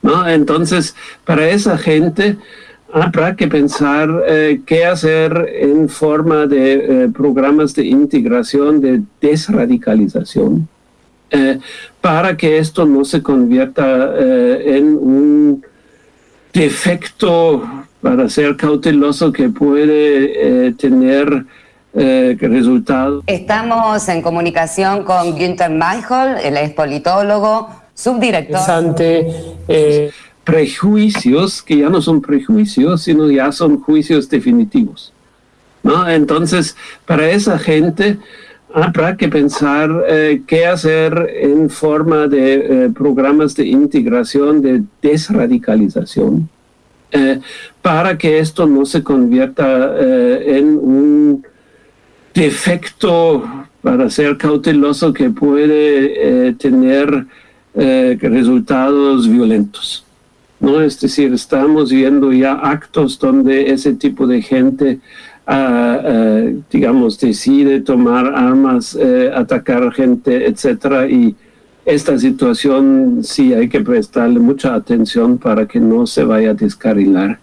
¿no? Entonces, para esa gente, habrá que pensar eh, qué hacer en forma de eh, programas de integración, de desradicalización, eh, para que esto no se convierta en un defecto, para ser cauteloso, que puede tener resultados. Estamos en comunicación con Günther Michael, él es politólogo, subdirector prejuicios que ya no son prejuicios, sino ya son juicios definitivos. ¿no? Entonces, para esa gente habrá que pensar eh, qué hacer en forma de eh, programas de integración, de desradicalización, eh, para que esto no se convierta en un defecto, para ser cauteloso, que puede tener resultados violentos. ¿No? Es decir, estamos viendo ya actos donde ese tipo de gente, ah, digamos, decide tomar armas, eh, atacar gente, etcétera, y esta situación sí hay que prestarle mucha atención para que no se vaya a descarrilar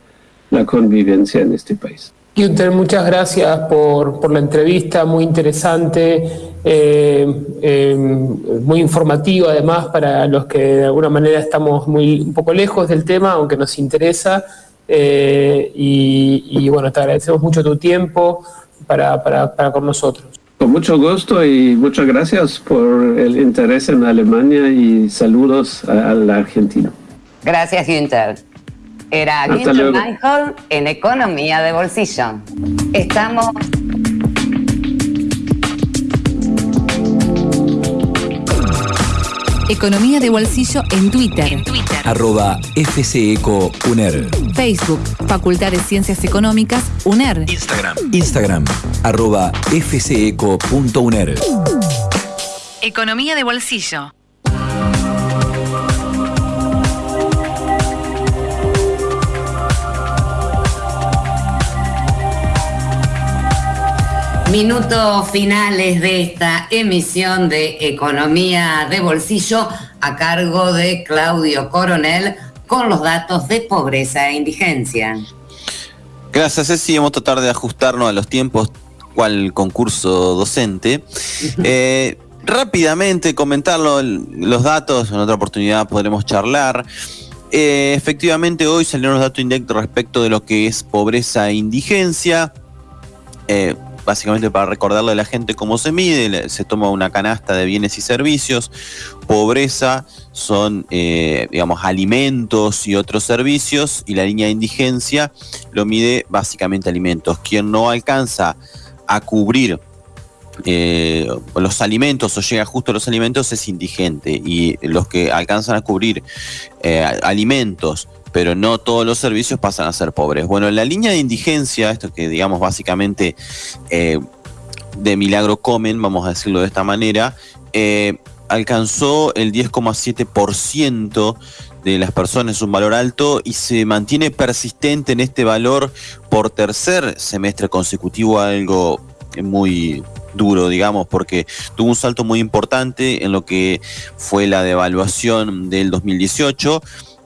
la convivencia en este país. Muchas gracias por, por, la entrevista, muy interesante, muy informativa además para los que de alguna manera estamos muy un poco lejos del tema, aunque nos interesa. Eh, y, bueno, te agradecemos mucho tu tiempo para, para, para con nosotros. Con mucho gusto y muchas gracias por el interés en Alemania y saludos a, la Argentina. Gracias, Günther. Era Günther Michael en Economía de Bolsillo. Estamos... Economía de Bolsillo en Twitter. En Twitter. Arroba FCECO Facebook, Facultad de Ciencias Económicas, UNER. Instagram. Instagram, arroba fceco.uner. Economía de Bolsillo. Minutos finales de esta emisión de Economía de Bolsillo a cargo de Claudio Coronel con los datos de pobreza e indigencia. Gracias, Ceci. Vamos a tratar de ajustarnos a los tiempos cual concurso docente. Eh, rápidamente comentarlo, los datos, en otra oportunidad podremos charlar. Eh, efectivamente, hoy salieron los datos indirectos respecto de lo que es pobreza e indigencia. Eh, básicamente para recordarle a la gente cómo se mide, se toma una canasta de bienes y servicios, pobreza son, eh, digamos, alimentos y otros servicios, y la línea de indigencia lo mide básicamente alimentos. Quien no alcanza a cubrir eh, los alimentos o llega justo a los alimentos es indigente y los que alcanzan a cubrir eh, alimentos pero no todos los servicios pasan a ser pobres. Bueno, la línea de indigencia, esto que digamos básicamente eh, de milagro comen, vamos a decirlo de esta manera, alcanzó el 10,7% de las personas, un valor alto y se mantiene persistente en este valor por tercer semestre consecutivo, algo muy duro, digamos, porque tuvo un salto muy importante en lo que fue la devaluación del 2018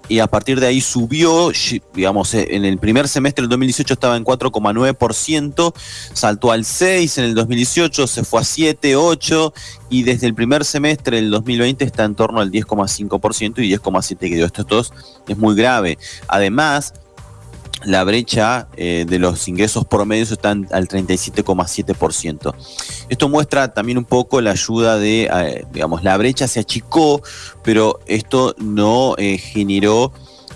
y a partir de ahí subió, digamos, eh, en el primer semestre del 2018 estaba en 4,9%, saltó al 6 en el 2018, se fue a 7, 8 y desde el primer semestre del 2020 está en torno al 10,5% y 10,7% que dio. Esto es muy grave. Además, la brecha eh, de los ingresos promedios está al 37,7%. Esto muestra también un poco la ayuda de, eh, digamos, la brecha se achicó, pero esto no eh, generó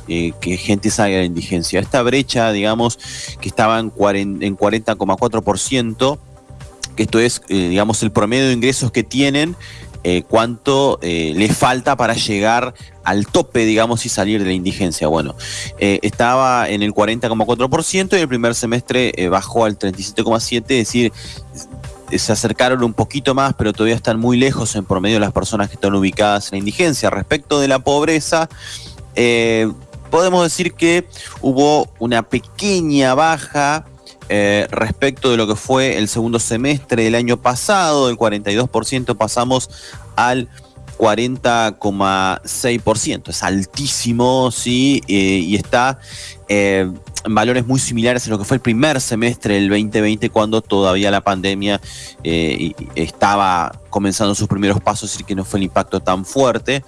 que gente salga de la indigencia. Esta brecha, digamos, que estaba en 40,4%, que esto es, digamos, el promedio de ingresos que tienen eh, cuánto eh, le falta para llegar al tope, digamos, y salir de la indigencia. Bueno, eh, estaba en el 40,4% y el primer semestre bajó al 37,7%, es decir, se acercaron un poquito más, pero todavía están muy lejos en promedio de las personas que están ubicadas en la indigencia. Respecto de la pobreza, podemos decir que hubo una pequeña baja eh, respecto de lo que fue el segundo semestre del año pasado, del 42% pasamos al 40,6%. Es altísimo, sí, eh, y está eh, en valores muy similares a lo que fue el primer semestre del 2020, cuando todavía la pandemia estaba comenzando sus primeros pasos, y que no fue el impacto tan fuerte.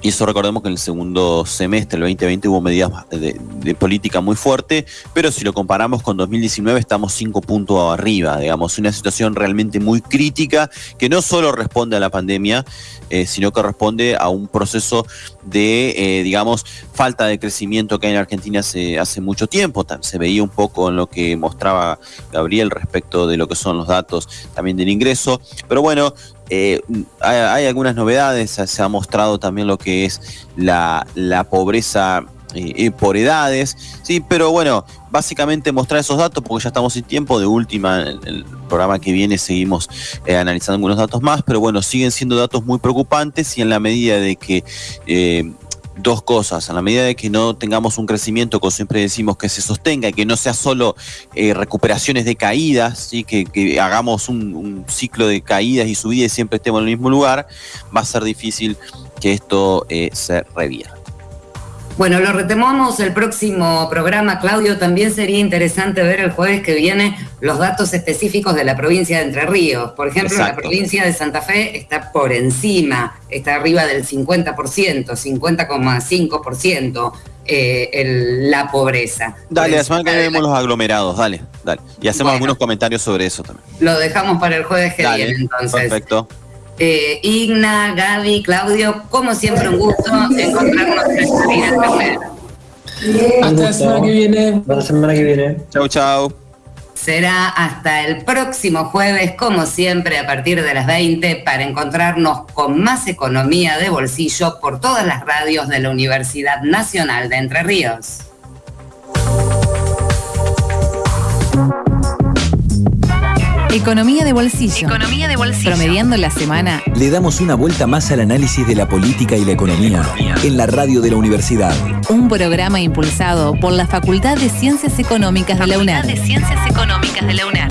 Y eso recordemos que en el segundo semestre del 2020 hubo medidas de, política muy fuerte, pero si lo comparamos con 2019 estamos cinco puntos arriba, digamos, una situación realmente muy crítica que no solo responde a la pandemia, eh, sino que responde a un proceso de, eh, digamos, falta de crecimiento que hay en Argentina hace, hace mucho tiempo. Se veía un poco en lo que mostraba Gabriel respecto de lo que son los datos también del ingreso. Pero bueno, eh, hay, algunas novedades, se ha mostrado también lo que es la, pobreza eh, por edades, sí, pero bueno, básicamente mostrar esos datos porque ya estamos sin tiempo, de última, en el programa que viene seguimos eh, analizando algunos datos más, pero bueno, siguen siendo datos muy preocupantes y en la medida de que dos cosas. A la medida de que no tengamos un crecimiento, como siempre decimos, que se sostenga, que no sea solo eh, recuperaciones de caídas, ¿sí? que, hagamos un, ciclo de caídas y subidas y siempre estemos en el mismo lugar, va a ser difícil que esto eh, se revierta. Bueno, lo retomamos el próximo programa, Claudio. También sería interesante ver el jueves que viene los datos específicos de la provincia de Entre Ríos. Por ejemplo, la provincia de Santa Fe está por encima, está arriba del 50%, 50,5%. Eh, la pobreza. Dale, la semana que vemos los aglomerados, dale, dale. Y hacemos algunos comentarios sobre eso también. Lo dejamos para el jueves que viene entonces. Perfecto. Eh, Igna, Gaby, Claudio, como siempre un gusto encontrarnos en esta vida Hasta la semana que viene. Hasta la semana que viene. Chau, chau. Será hasta el próximo jueves, como siempre, a partir de las 20, para encontrarnos con más economía de bolsillo por todas las radios de la Universidad Nacional de Entre Ríos. Economía de bolsillo. Economía de bolsillo. Promediando la semana. Le damos una vuelta más al análisis de la política y la economía en la radio de la universidad. Un programa impulsado por la Facultad de Ciencias Económicas de la UNED. de Ciencias Económicas de la UNED.